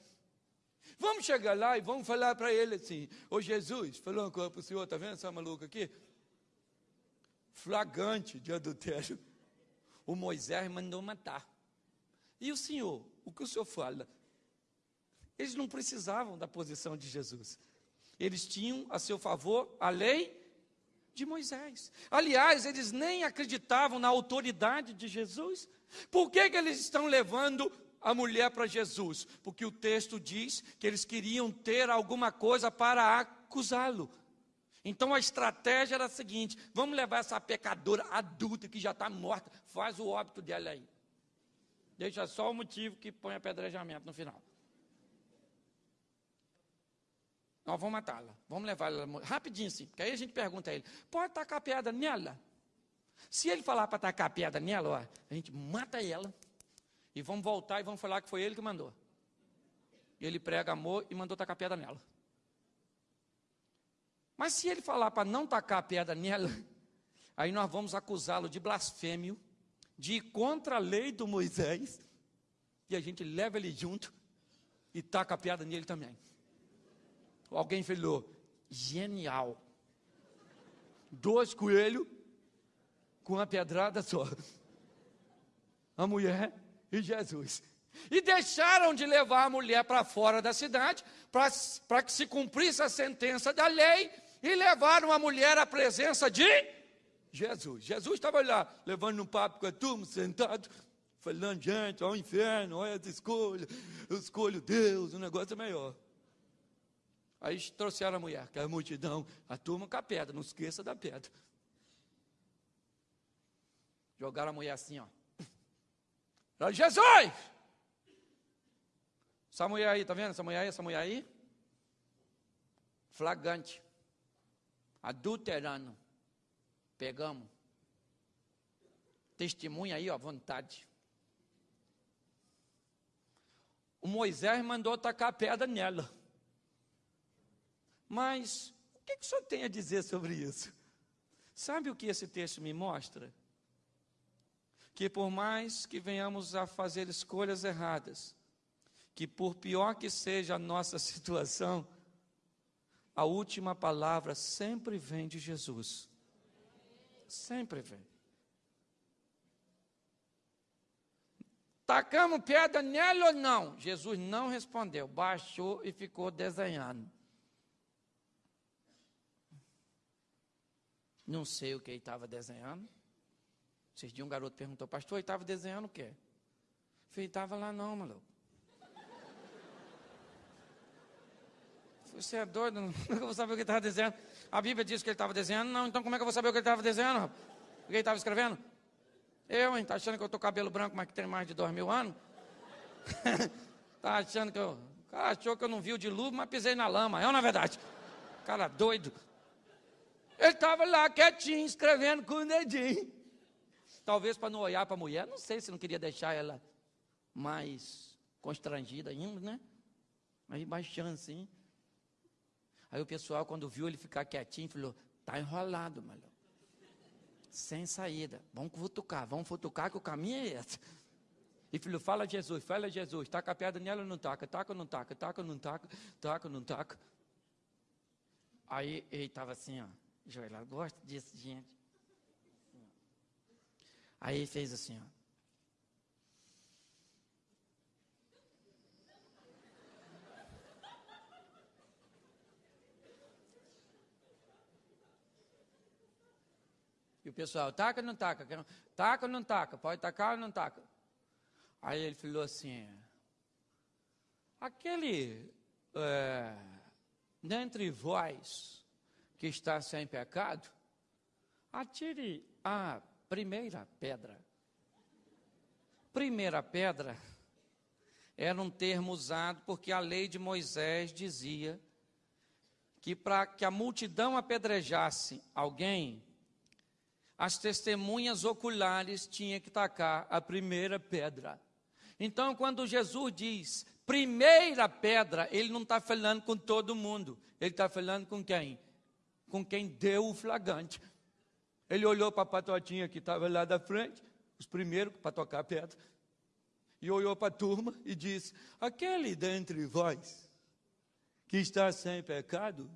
Vamos chegar lá e vamos falar para ele assim: Ô Jesus, falou uma coisa para o senhor, está vendo essa maluca aqui? Flagrante de adultério. O Moisés mandou matar. E o senhor? O que o senhor fala? Eles não precisavam da posição de Jesus. Eles tinham a seu favor a lei de Moisés. Aliás, eles nem acreditavam na autoridade de Jesus. Por que, que eles estão levando a mulher para Jesus? Porque o texto diz que eles queriam ter alguma coisa para acusá-lo. Então a estratégia era a seguinte: vamos levar essa pecadora adulta que já está morta, faz o óbito dela aí. Deixa só o motivo que põe apedrejamento no final. Nós vamos matá-la. Vamos levá-la rapidinho sim. Porque aí a gente pergunta a ele: pode tacar pedra nela? Se ele falar para tacar pedra nela, ó, a gente mata ela. E vamos voltar e vamos falar que foi ele que mandou. E ele prega amor e mandou tacar pedra nela. Mas se ele falar para não tacar pedra nela, aí nós vamos acusá-lo de blasfêmio de ir contra a lei do Moisés, e a gente leva ele junto e taca a piada nele também. Alguém falou, genial. Dois coelhos com uma pedrada só. A mulher e Jesus. E deixaram de levar a mulher para fora da cidade, para que se cumprisse a sentença da lei, e levaram a mulher à presença de Jesus. Jesus estava lá, levando um papo com a turma, sentado, falando, gente, ao inferno, olha as escolhas, eu escolho Deus, o negócio é melhor. Aí trouxeram a mulher, que a multidão, a turma com a pedra, não esqueça da pedra. Jogaram a mulher assim, ó. Jesus! Essa mulher aí, tá vendo? Essa mulher aí, essa mulher aí? Flagrante. Adulterando. Pegamos. Testemunha aí, ó, vontade. O Moisés mandou tacar pedra nela. Mas o que, que o senhor tem a dizer sobre isso? Sabe o que esse texto me mostra? Que por mais que venhamos a fazer escolhas erradas, que por pior que seja a nossa situação, a última palavra sempre vem de Jesus. Sempre vem. Tacamos pedra nele ou não? Jesus não respondeu, baixou e ficou desenhando. Não sei o que ele estava desenhando. Esses dias um garoto perguntou, pastor, ele estava desenhando o quê? Eu falei, estava lá não, maluco. Você é doido? Como é eu vou saber o que ele estava desenhando? A Bíblia diz que ele estava desenhando? Não, então como é que eu vou saber o que ele estava desenhando? O que ele estava escrevendo? Eu, hein? Tá achando que eu tô cabelo branco, mas que tem mais de dois mil anos? tá achando que eu. O cara achou que eu não vi o dilúvio, mas pisei na lama. É ou não é verdade? Cara doido. Ele estava lá quietinho, escrevendo com o dedinho. Talvez para não olhar para a mulher, não sei se não queria deixar ela mais constrangida ainda, né? Aí baixando assim. Aí o pessoal, quando viu ele ficar quietinho, falou: tá enrolado, maluco. Sem saída. Vamos futucar, vamos futucar que o caminho é esse. E filho, fala Jesus, fala Jesus, taca a pedra nela ou não taca, taca ou não taca, taca ou não taca, taca ou não taca. Aí ele estava assim, ó, Joel, gosta disso, gente. Aí fez assim, ó. E o pessoal, taca ou não taca? Taca ou não taca? Pode tacar ou não taca? Aí ele falou assim: aquele é, dentre vós que está sem pecado, atire a primeira pedra. Primeira pedra era um termo usado porque a lei de Moisés dizia que para que a multidão apedrejasse alguém, as testemunhas oculares tinham que tacar a primeira pedra. Então, quando Jesus diz primeira pedra, ele não está falando com todo mundo, ele está falando com quem? Com quem deu o flagrante. Ele olhou para a patotinha que estava lá da frente, os primeiros para tocar a pedra, e olhou para a turma e disse: Aquele dentre vós que está sem pecado,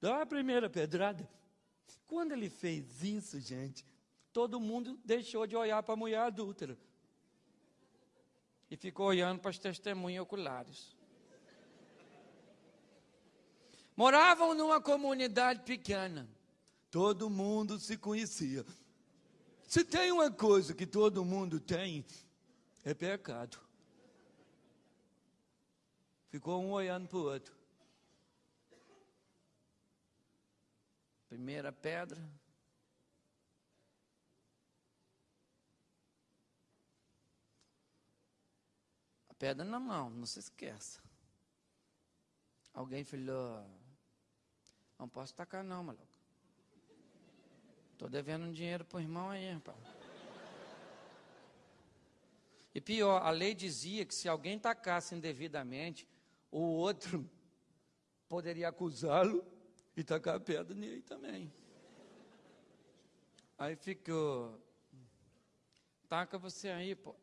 dá a primeira pedrada. Quando ele fez isso, gente, todo mundo deixou de olhar para a mulher adúltera e ficou olhando para as testemunhas oculares. Moravam numa comunidade pequena, todo mundo se conhecia. Se tem uma coisa que todo mundo tem, é pecado. Ficou um olhando para o outro. Primeira pedra. A pedra na mão, não se esqueça. Alguém falou: Não posso tacar, não, maluco. Estou devendo um dinheiro para o irmão aí, rapaz. E pior, a lei dizia que se alguém tacasse indevidamente, o outro poderia acusá-lo e tacar a pedra nele também. Aí ficou, taca você aí, pô.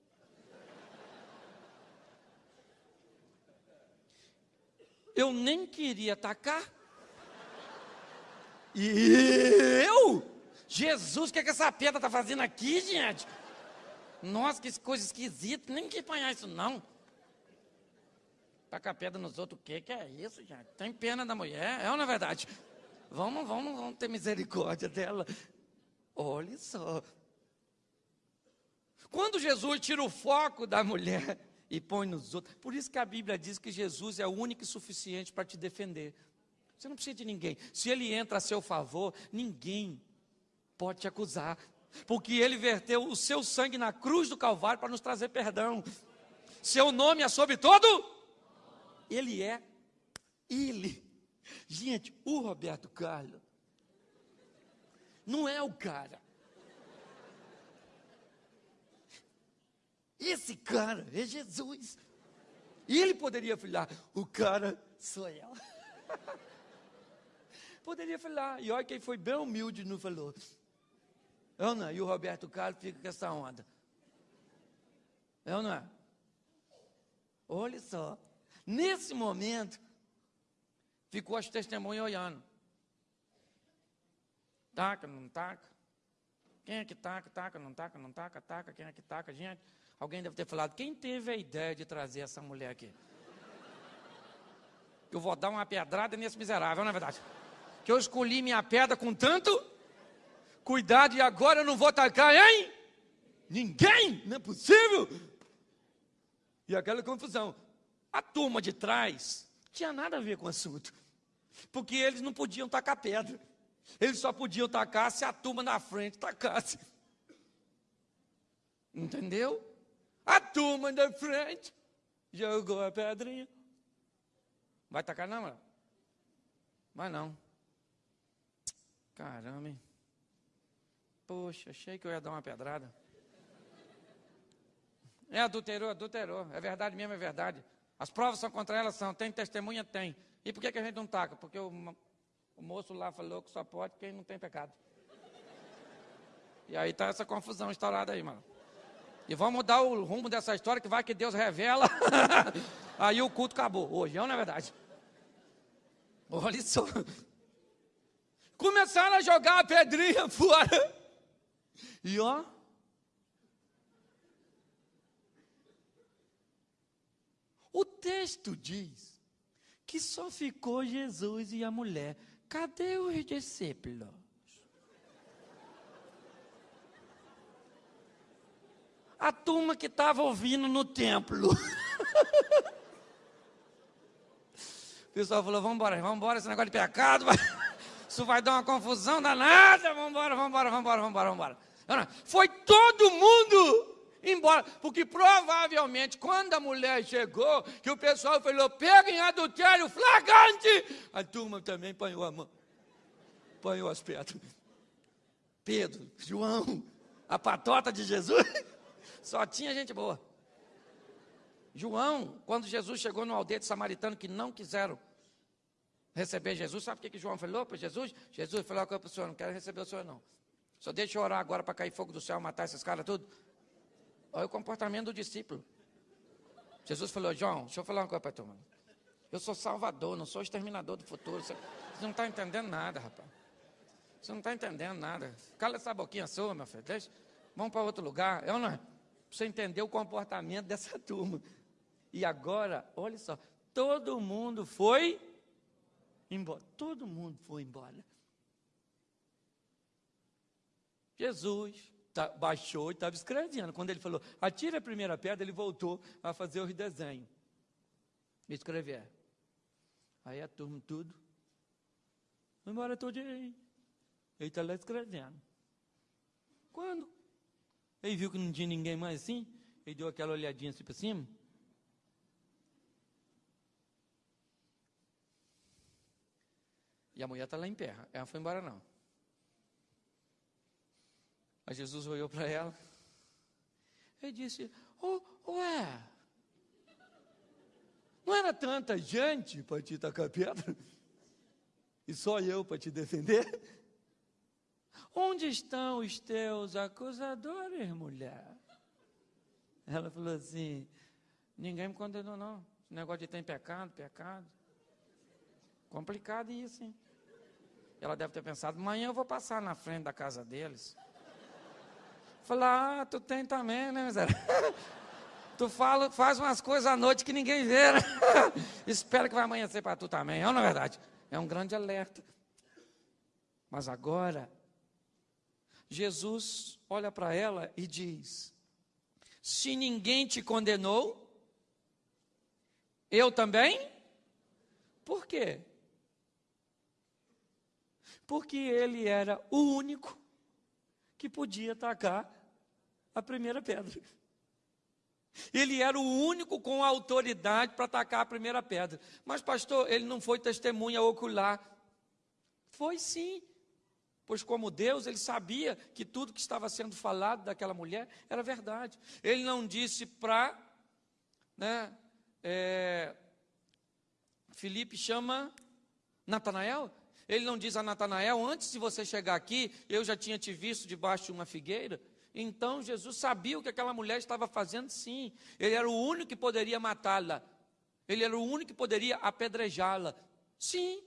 Eu nem queria tacar. E eu? Jesus, o que, é que essa pedra está fazendo aqui, gente? Nossa, que coisa esquisita, nem que apanhar isso não. Tacar pedra nos outros, o que, que é isso, gente? Tem pena da mulher, é ou não é verdade? Vamos, vamos, vamos ter misericórdia dela. Olha só. Quando Jesus tira o foco da mulher e põe nos outros, por isso que a Bíblia diz que Jesus é o único e suficiente para te defender. Você não precisa de ninguém. Se ele entra a seu favor, ninguém pode te acusar, porque ele verteu o seu sangue na cruz do Calvário para nos trazer perdão. Seu nome é sobre todo? Ele é ele. Gente, o Roberto Carlos não é o cara. Esse cara é Jesus. E ele poderia falar: o cara sou eu. poderia falar. E olha quem foi bem humilde não falou. Não, e o Roberto Carlos fica com essa onda. Eu não é? Olha só. Nesse momento, ficou as testemunhas olhando. Taca, não taca? Quem é que taca, taca, não taca, não taca, taca, quem é que taca? Gente, alguém deve ter falado, quem teve a ideia de trazer essa mulher aqui? Eu vou dar uma pedrada nesse miserável, não é verdade? Que eu escolhi minha pedra com tanto cuidado e agora eu não vou tacar hein? Ninguém, não é possível. E aquela confusão. A turma de trás tinha nada a ver com o assunto. Porque eles não podiam tacar pedra. Eles só podiam tacar se a turma na frente tacasse. Entendeu? A turma da frente jogou a pedrinha. Vai tacar não, mano? Vai não. Caramba, hein? Poxa, achei que eu ia dar uma pedrada. É, adulterou, adulterou. É verdade mesmo, é verdade. As provas são contra ela, são. Tem testemunha? Tem. E por que, que a gente não taca? Porque o, o moço lá falou que só pode quem não tem pecado. E aí está essa confusão estourada aí, mano. E vamos mudar o rumo dessa história, que vai que Deus revela. aí o culto acabou. Hoje, não é verdade? Olha só. Começaram a jogar a pedrinha fora. E ó. O texto diz que só ficou Jesus e a mulher. Cadê os discípulos? A turma que estava ouvindo no templo. o pessoal falou: vamos embora, vamos embora, esse negócio de pecado. Vai... Isso vai dar uma confusão danada. Embora, vamos embora, vamos embora. Foi todo mundo embora. Porque provavelmente, quando a mulher chegou, que o pessoal falou, pega em adultério flagrante, a turma também apanhou a mão. Apanhou as pedras. Pedro, João, a patota de Jesus, só tinha gente boa. João, quando Jesus chegou no aldeia de samaritano que não quiseram receber Jesus, sabe o que, que João falou para Jesus? Jesus falou para o senhor, não quero receber o senhor não. Só deixa eu orar agora para cair fogo do céu, matar esses caras tudo. Olha o comportamento do discípulo. Jesus falou, João, deixa eu falar uma coisa para tu, mano. Eu sou salvador, não sou exterminador do futuro. Você, não está entendendo nada, rapaz. Você não está entendendo nada. Cala essa boquinha sua, meu filho. Deixa, vamos para outro lugar. Eu não. Pra você entender o comportamento dessa turma. E agora, olha só, todo mundo foi embora. Todo mundo foi embora. Jesus tá, baixou e estava escrevendo. Quando ele falou, atira a primeira pedra, ele voltou a fazer o desenho. Escrever. Aí a turma tudo. Foi embora todo. Ele está lá escrevendo. Quando? Ele viu que não tinha ninguém mais assim. Ele deu aquela olhadinha assim para cima. E a mulher está lá em pé. Ela foi embora não. Mas Jesus olhou para ela e disse: oh, Ué, não era tanta gente para te tacar pedra? E só eu para te defender? Onde estão os teus acusadores, mulher? Ela falou assim: Ninguém me condenou, não. Esse negócio de ter pecado, pecado. Complicado isso, hein? Ela deve ter pensado: amanhã eu vou passar na frente da casa deles. Falar, ah, tu tem também, né, miséria? tu fala, faz umas coisas à noite que ninguém vê, né? Espera que vai amanhecer para tu também, é ou não é verdade? É um grande alerta. Mas agora, Jesus olha para ela e diz: Se ninguém te condenou, eu também? Por quê? Porque ele era o único que podia atacar a primeira pedra. Ele era o único com autoridade para atacar a primeira pedra. Mas, pastor, ele não foi testemunha ocular. Foi sim. Pois, como Deus, ele sabia que tudo que estava sendo falado daquela mulher era verdade. Ele não disse para. Né, é, Felipe chama Natanael. Ele não diz a Natanael: Antes de você chegar aqui, eu já tinha te visto debaixo de uma figueira. Então Jesus sabia o que aquela mulher estava fazendo, sim. Ele era o único que poderia matá-la. Ele era o único que poderia apedrejá-la. Sim,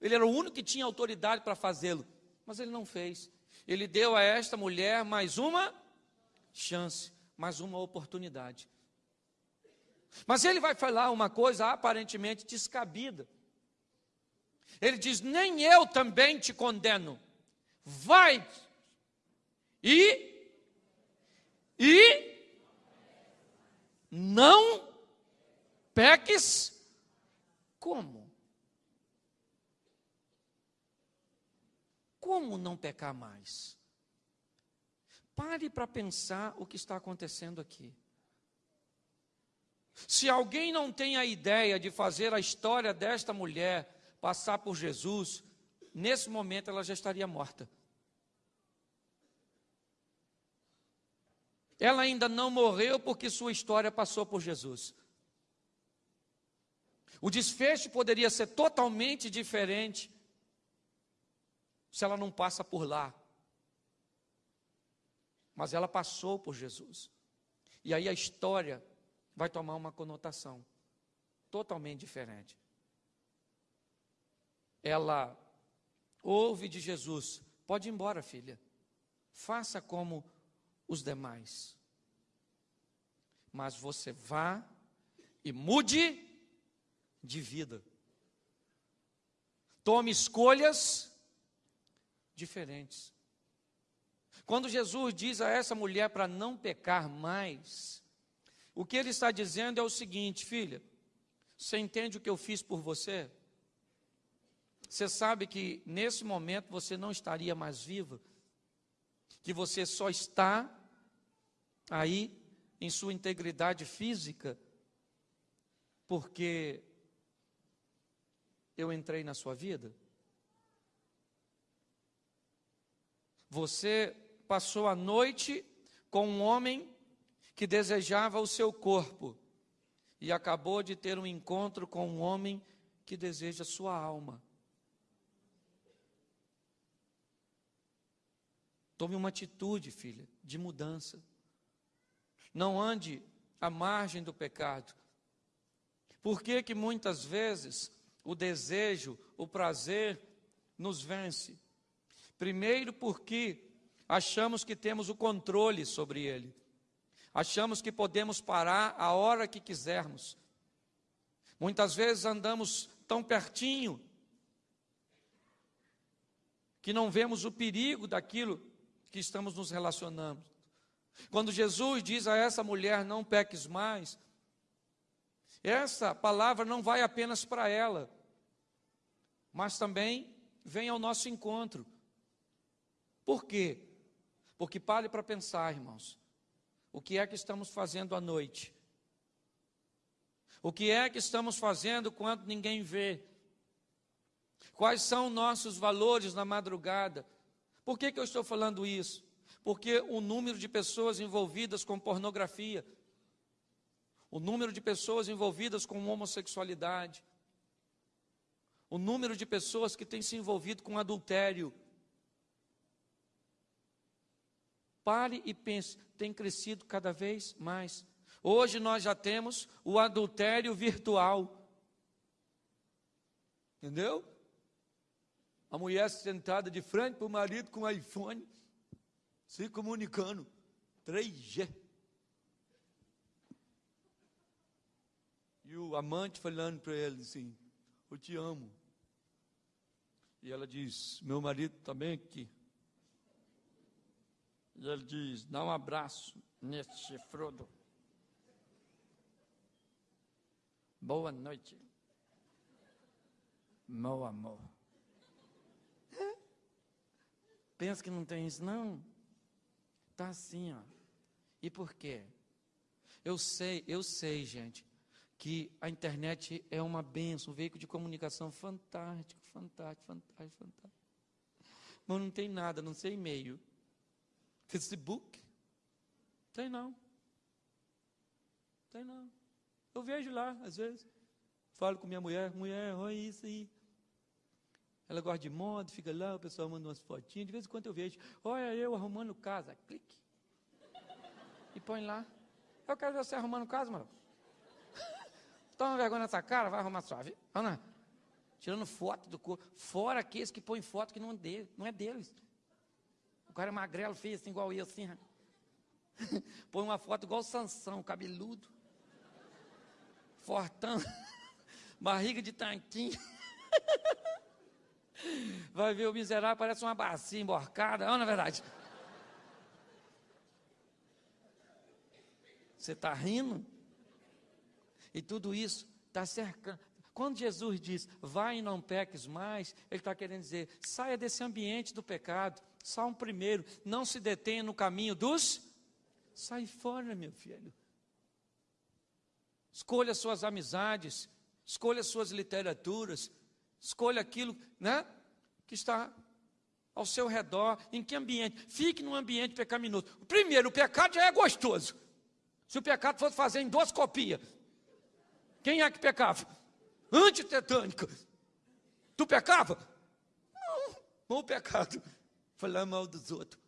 ele era o único que tinha autoridade para fazê-lo. Mas ele não fez. Ele deu a esta mulher mais uma chance, mais uma oportunidade. Mas ele vai falar uma coisa aparentemente descabida. Ele diz: Nem eu também te condeno. Vai e e não peques como? Como não pecar mais? Pare para pensar o que está acontecendo aqui. Se alguém não tem a ideia de fazer a história desta mulher passar por Jesus, nesse momento ela já estaria morta. Ela ainda não morreu porque sua história passou por Jesus. O desfecho poderia ser totalmente diferente se ela não passa por lá. Mas ela passou por Jesus. E aí a história vai tomar uma conotação totalmente diferente. Ela ouve de Jesus: pode ir embora, filha, faça como os demais. Mas você vá e mude de vida. Tome escolhas diferentes. Quando Jesus diz a essa mulher para não pecar mais, o que ele está dizendo é o seguinte, filha: você entende o que eu fiz por você? Você sabe que nesse momento você não estaria mais viva, que você só está aí em sua integridade física, porque eu entrei na sua vida? Você passou a noite com um homem que desejava o seu corpo e acabou de ter um encontro com um homem que deseja sua alma. Tome uma atitude, filha, de mudança. Não ande à margem do pecado. Por que que muitas vezes o desejo, o prazer nos vence? Primeiro, porque achamos que temos o controle sobre ele. Achamos que podemos parar a hora que quisermos. Muitas vezes andamos tão pertinho que não vemos o perigo daquilo que estamos nos relacionando. Quando Jesus diz a essa mulher: Não peques mais, essa palavra não vai apenas para ela, mas também vem ao nosso encontro. Por quê? Porque pare para pensar, irmãos. O que é que estamos fazendo à noite? O que é que estamos fazendo quando ninguém vê? Quais são nossos valores na madrugada? Por que, que eu estou falando isso? Porque o número de pessoas envolvidas com pornografia, o número de pessoas envolvidas com homossexualidade, o número de pessoas que têm se envolvido com adultério, Pare e pense, tem crescido cada vez mais. Hoje nós já temos o adultério virtual. Entendeu? A mulher sentada de frente para o marido com o iPhone, se comunicando. 3G. E o amante falando para ele assim: Eu te amo. E ela diz: Meu marido também aqui. E ele diz: dá um abraço nesse chifrudo. Boa noite, meu amor. Pensa que não tem isso, não? Tá assim, ó. E por quê? Eu sei, eu sei, gente, que a internet é uma benção, um veículo de comunicação fantástico, fantástico, fantástico, fantástico. Mas não tem nada, não sei e-mail. Facebook? Tem não. Tem não. Eu vejo lá, às vezes. Falo com minha mulher, mulher, olha isso aí. Ela gosta de moda, fica lá, o pessoal manda umas fotinhas. De vez em quando eu vejo, olha eu arrumando casa. Clique. E põe lá. Eu quero ver você arrumando casa, mano. Toma vergonha nessa cara, vai arrumar sua vida. Ana, tirando foto do corpo. Fora aqueles que põem foto que não é, dele, não é deles. O cara é magrelo, feio assim, igual eu, assim. Põe uma foto igual o Sansão, cabeludo. Fortão. Barriga de tanquinho. Vai ver o miserável, parece uma bacia emborcada. Não, na é verdade. Você está rindo? E tudo isso está cercando. Quando Jesus diz, vai e não peques mais, Ele está querendo dizer, saia desse ambiente do pecado. Salmo primeiro, não se detenha no caminho dos. Sai fora, meu filho. Escolha suas amizades, escolha suas literaturas, escolha aquilo, né? Que está ao seu redor, em que ambiente? Fique num ambiente pecaminoso. Primeiro, o pecado já é gostoso. Se o pecado fosse fazer copias, quem é que pecava? antitetânica. Tu pecava? Não, o pecado. Falar mal dos outros.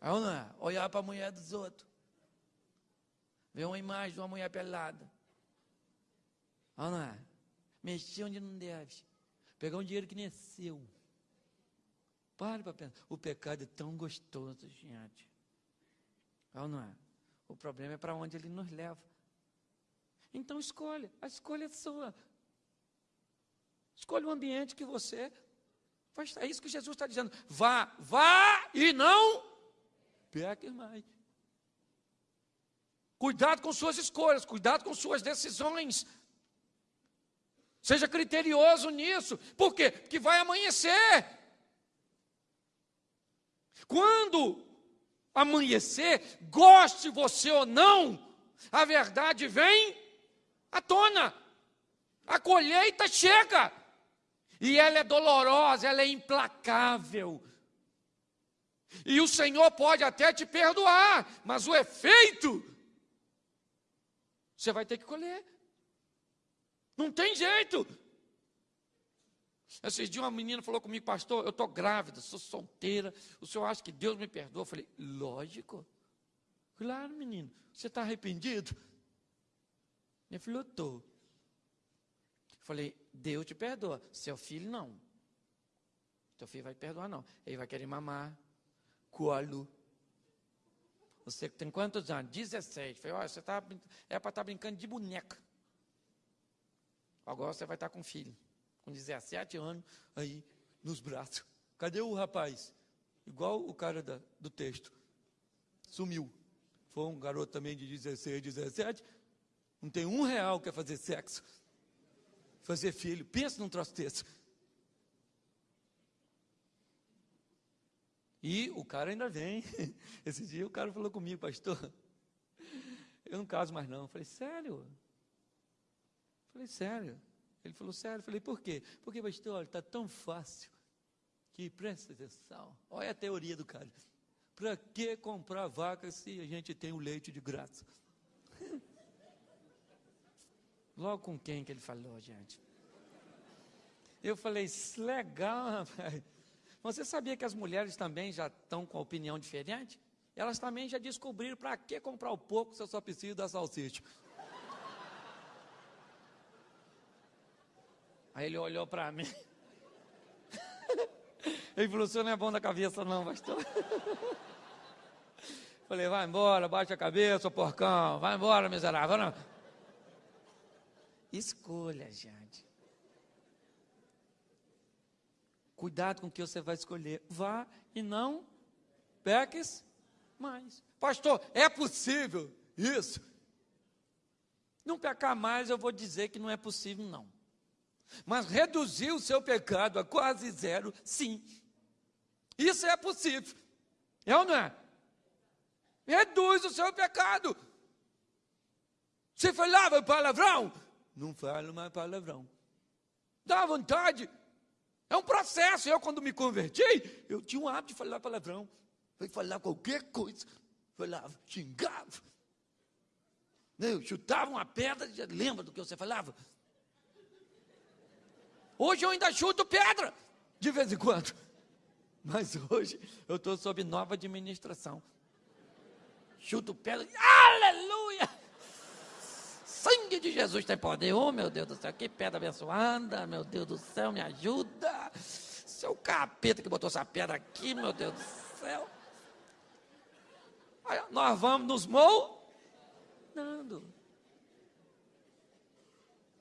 Aí não é? Olhar para a mulher dos outros. Ver uma imagem de uma mulher pelada. Aí não é? Mexer onde não deve. Pegar um dinheiro que nem é seu. Pare para pensar. O pecado é tão gostoso, gente. Ou não é? O problema é para onde ele nos leva. Então escolha, a escolha é sua. Escolha o ambiente que você. É isso que Jesus está dizendo. Vá, vá e não peque mais. Cuidado com suas escolhas, cuidado com suas decisões. Seja criterioso nisso. Por quê? Porque vai amanhecer. Quando amanhecer, goste você ou não, a verdade vem à tona. A colheita chega. E ela é dolorosa, ela é implacável. E o Senhor pode até te perdoar, mas o efeito você vai ter que colher. Não tem jeito. Esses dias uma menina falou comigo, pastor, eu estou grávida, sou solteira, o senhor acha que Deus me perdoa? Eu falei, lógico. Claro, menino, você está arrependido? Ele falou, estou. Falei, Deus te perdoa, seu filho não. Seu filho vai perdoar não. Ele vai querer mamar, colo. Você tem quantos anos? 16. Falei, olha, você tá, é para estar tá brincando de boneca. Agora você vai estar com filho, com 17 anos, aí nos braços. Cadê o rapaz? Igual o cara da, do texto. Sumiu. Foi um garoto também de 16, 17. Não tem um real que é fazer sexo. Fazer filho. Pensa num troço desse. E o cara ainda vem. Esse dia o cara falou comigo, pastor. Eu não caso mais não. Eu falei, sério? Falei, sério? Ele falou, sério? Falei, por quê? Porque, pastor, olha, está tão fácil que presta atenção. Olha a teoria do cara. Para que comprar vaca se a gente tem o leite de graça? Logo com quem que ele falou, gente? Eu falei, legal, rapaz. Você sabia que as mulheres também já estão com opinião diferente? Elas também já descobriram para que comprar o pouco se eu só preciso da salsicha. Aí ele olhou para mim. Ele falou: o senhor não é bom da cabeça, não, pastor. Falei: vai embora, bate a cabeça, porcão. Vai embora, miserável. Escolha, gente. Cuidado com o que você vai escolher. Vá e não peques mais. Pastor, é possível isso? Não pecar mais, eu vou dizer que não é possível, não. Mas reduzir o seu pecado a quase zero, sim. Isso é possível. É ou não é? Reduz o seu pecado. Você falava palavrão? Não falo mais palavrão. Dá vontade. É um processo. Eu, quando me converti, eu tinha um hábito de falar palavrão. Eu falar qualquer coisa. Falava, xingava. Eu chutava uma pedra, lembra do que você falava? Hoje eu ainda chuto pedra, de vez em quando. Mas hoje eu estou sob nova administração. Chuto pedra, aleluia! Sangue de Jesus tem poder. Oh, meu Deus do céu, que pedra abençoada, meu Deus do céu, me ajuda. Seu capeta que botou essa pedra aqui, meu Deus do céu. Nós vamos nos moldando.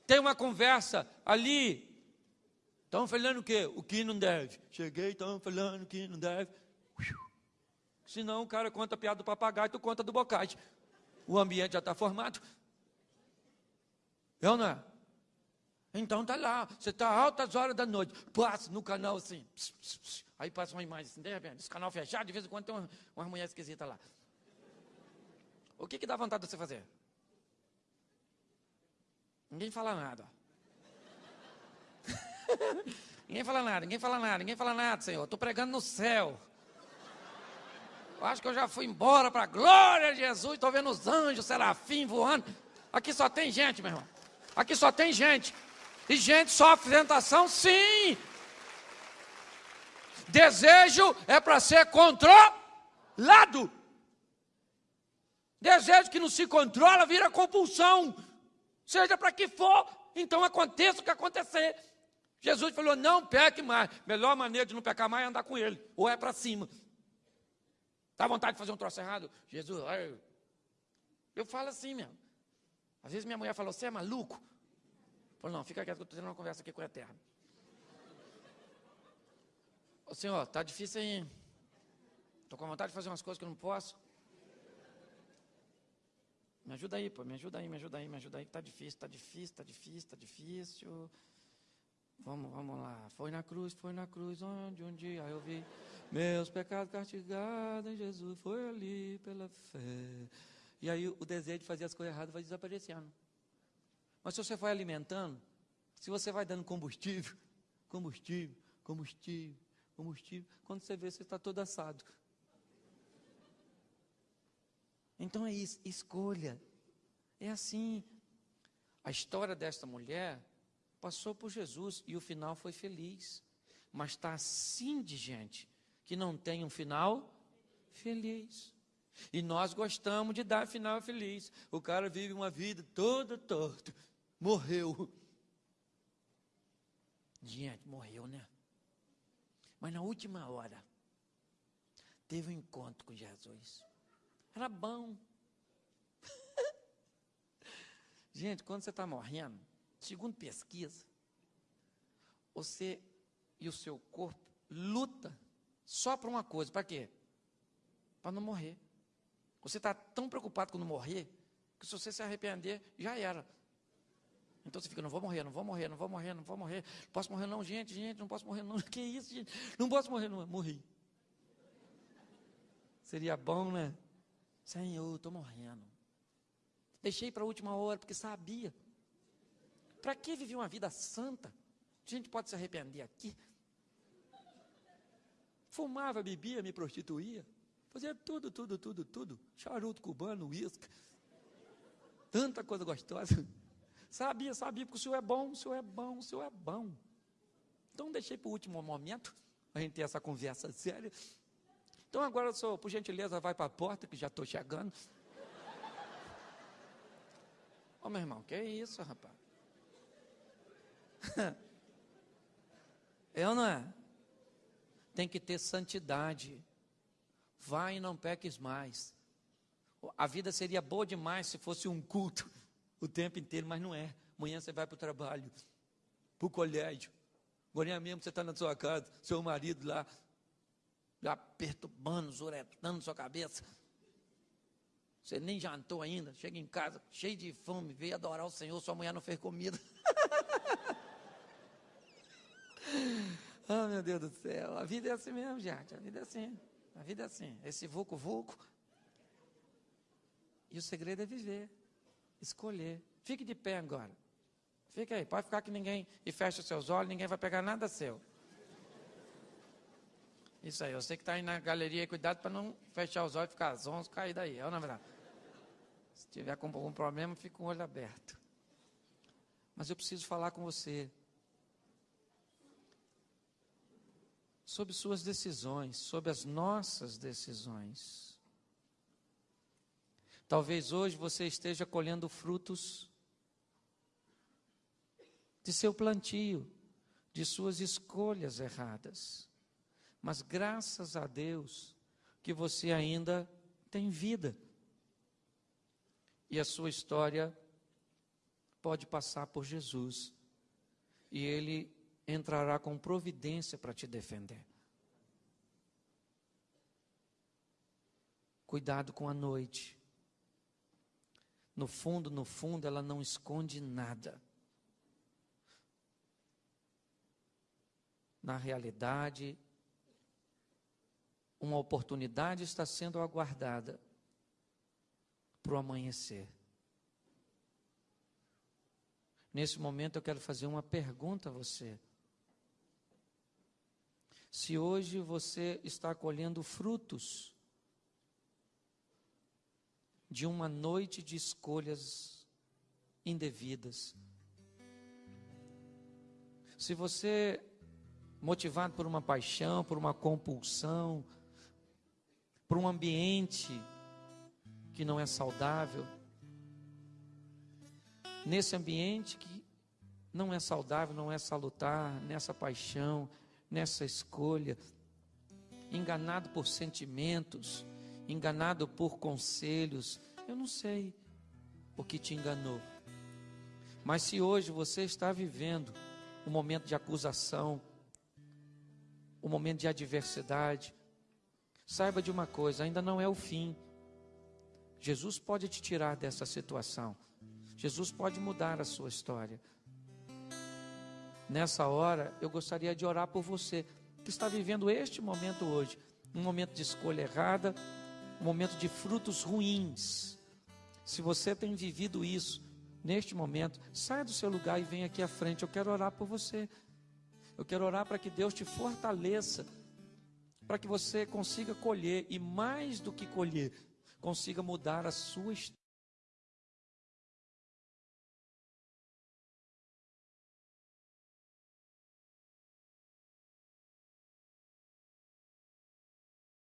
Tem uma conversa ali Estão falando o quê? O que não deve. Cheguei, estão falando o que não deve. Senão o cara conta a piada do papagaio, tu conta do bocage. O ambiente já está formado. Eu não é? Então tá lá, você está altas horas da noite, passa no canal assim, pss, pss, pss, aí passa uma imagem assim, de repente, esse canal fechado, de vez em quando tem uma, uma mulher esquisita lá. O que que dá vontade de você fazer? Ninguém fala nada. ninguém fala nada, ninguém fala nada, ninguém fala nada, Senhor. Estou pregando no céu. Eu acho que eu já fui embora para a glória de Jesus. Estou vendo os anjos, serafim voando. Aqui só tem gente, meu irmão. Aqui só tem gente. E gente sofre tentação, sim. Desejo é para ser controlado. Desejo que não se controla vira compulsão. Seja para que for, então aconteça o que acontecer. Jesus falou: não peque mais. Melhor maneira de não pecar mais é andar com ele, ou é para cima. Dá vontade de fazer um troço errado? Jesus, eu, falo assim mesmo. Às vezes minha mulher falou: você é maluco? Eu falo, não, fica quieto que eu estou tendo uma conversa aqui com o Eterno. Ô senhor, está difícil aí. Estou com vontade de fazer umas coisas que eu não posso. Me ajuda aí, pô, me ajuda aí, me ajuda aí, me ajuda aí, está difícil, está difícil, está difícil, está difícil. Vamos, vamos lá. Foi na cruz, foi na cruz, onde um dia eu vi meus pecados castigados em Jesus, foi ali pela fé. E aí o desejo de fazer as coisas erradas vai desaparecendo. Mas se você vai alimentando, se você vai dando combustível, combustível, combustível, combustível, quando você vê, você está todo assado. Então é isso, escolha. É assim. A história desta mulher passou por Jesus e o final foi feliz. Mas está assim de gente que não tem um final feliz. E nós gostamos de dar final feliz. O cara vive uma vida toda torta, morreu. Gente, morreu, né? Mas na última hora, teve um encontro com Jesus. Era bom. Gente, quando você está morrendo, segundo pesquisa, você e o seu corpo luta só para uma coisa, para quê? Para não morrer. Você está tão preocupado com não morrer, que se você se arrepender, já era. Então você fica, não vou morrer, não vou morrer, não vou morrer, não vou morrer. Não posso morrer não, gente, gente, não posso morrer não. Que isso, gente? Não posso morrer não. Morri. Seria bom, né? Senhor, estou morrendo. Deixei para a última hora, porque sabia. Para que viver uma vida santa? A gente pode se arrepender aqui. Fumava, bebia, me prostituía. Fazia tudo, tudo, tudo, tudo. Charuto cubano, uísque. Tanta coisa gostosa. Sabia, sabia, porque o senhor é bom, o senhor é bom, o senhor é bom. Então deixei para o último momento, a gente ter essa conversa séria. Então agora, senhor, por gentileza, vai para a porta, que já estou chegando. Ô meu irmão, que é isso, rapaz? Eu não é? Tem que ter santidade. Vai e não peques mais. A vida seria boa demais se fosse um culto o tempo inteiro, mas não é. Amanhã você vai para o trabalho, para o colégio. Agora mesmo você está na sua casa, seu marido lá, já perturbando, zuretando sua cabeça. Você nem jantou ainda, chega em casa cheio de fome, veio adorar o Senhor, sua mulher não fez comida. ah, meu Deus do céu, a vida é assim mesmo, gente, a vida é assim, a vida é assim, esse vulco-vulco. E o segredo é viver, escolher. Fique de pé agora. Fica aí, pode ficar que ninguém, e feche os seus olhos, ninguém vai pegar nada seu. Isso aí, você que está aí na galeria, cuidado para não fechar os olhos e ficar zonzo, cair daí, é na verdade. Se tiver com algum problema, fica com o olho aberto. Mas eu preciso falar com você sobre suas decisões, sobre as nossas decisões. Talvez hoje você esteja colhendo frutos de seu plantio, de suas escolhas erradas. Mas graças a Deus que você ainda tem vida e a sua história pode passar por Jesus e ele entrará com providência para te defender. Cuidado com a noite. No fundo, no fundo, ela não esconde nada. Na realidade, uma oportunidade está sendo aguardada para o amanhecer. Nesse momento eu quero fazer uma pergunta a você. Se hoje você está colhendo frutos de uma noite de escolhas indevidas. Se você, motivado por uma paixão, por uma compulsão, por um ambiente que não é saudável, nesse ambiente que não é saudável, não é salutar, nessa paixão, nessa escolha, enganado por sentimentos, enganado por conselhos, eu não sei o que te enganou. Mas se hoje você está vivendo um momento de acusação, um momento de adversidade, saiba de uma coisa: ainda não é o fim. Jesus pode te tirar dessa situação. Jesus pode mudar a sua história. Nessa hora, eu gostaria de orar por você que está vivendo este momento hoje, um momento de escolha errada, um momento de frutos ruins. Se você tem vivido isso neste momento, saia do seu lugar e venha aqui à frente. Eu quero orar por você. Eu quero orar para que Deus te fortaleça, para que você consiga colher e mais do que colher, consiga mudar a sua história.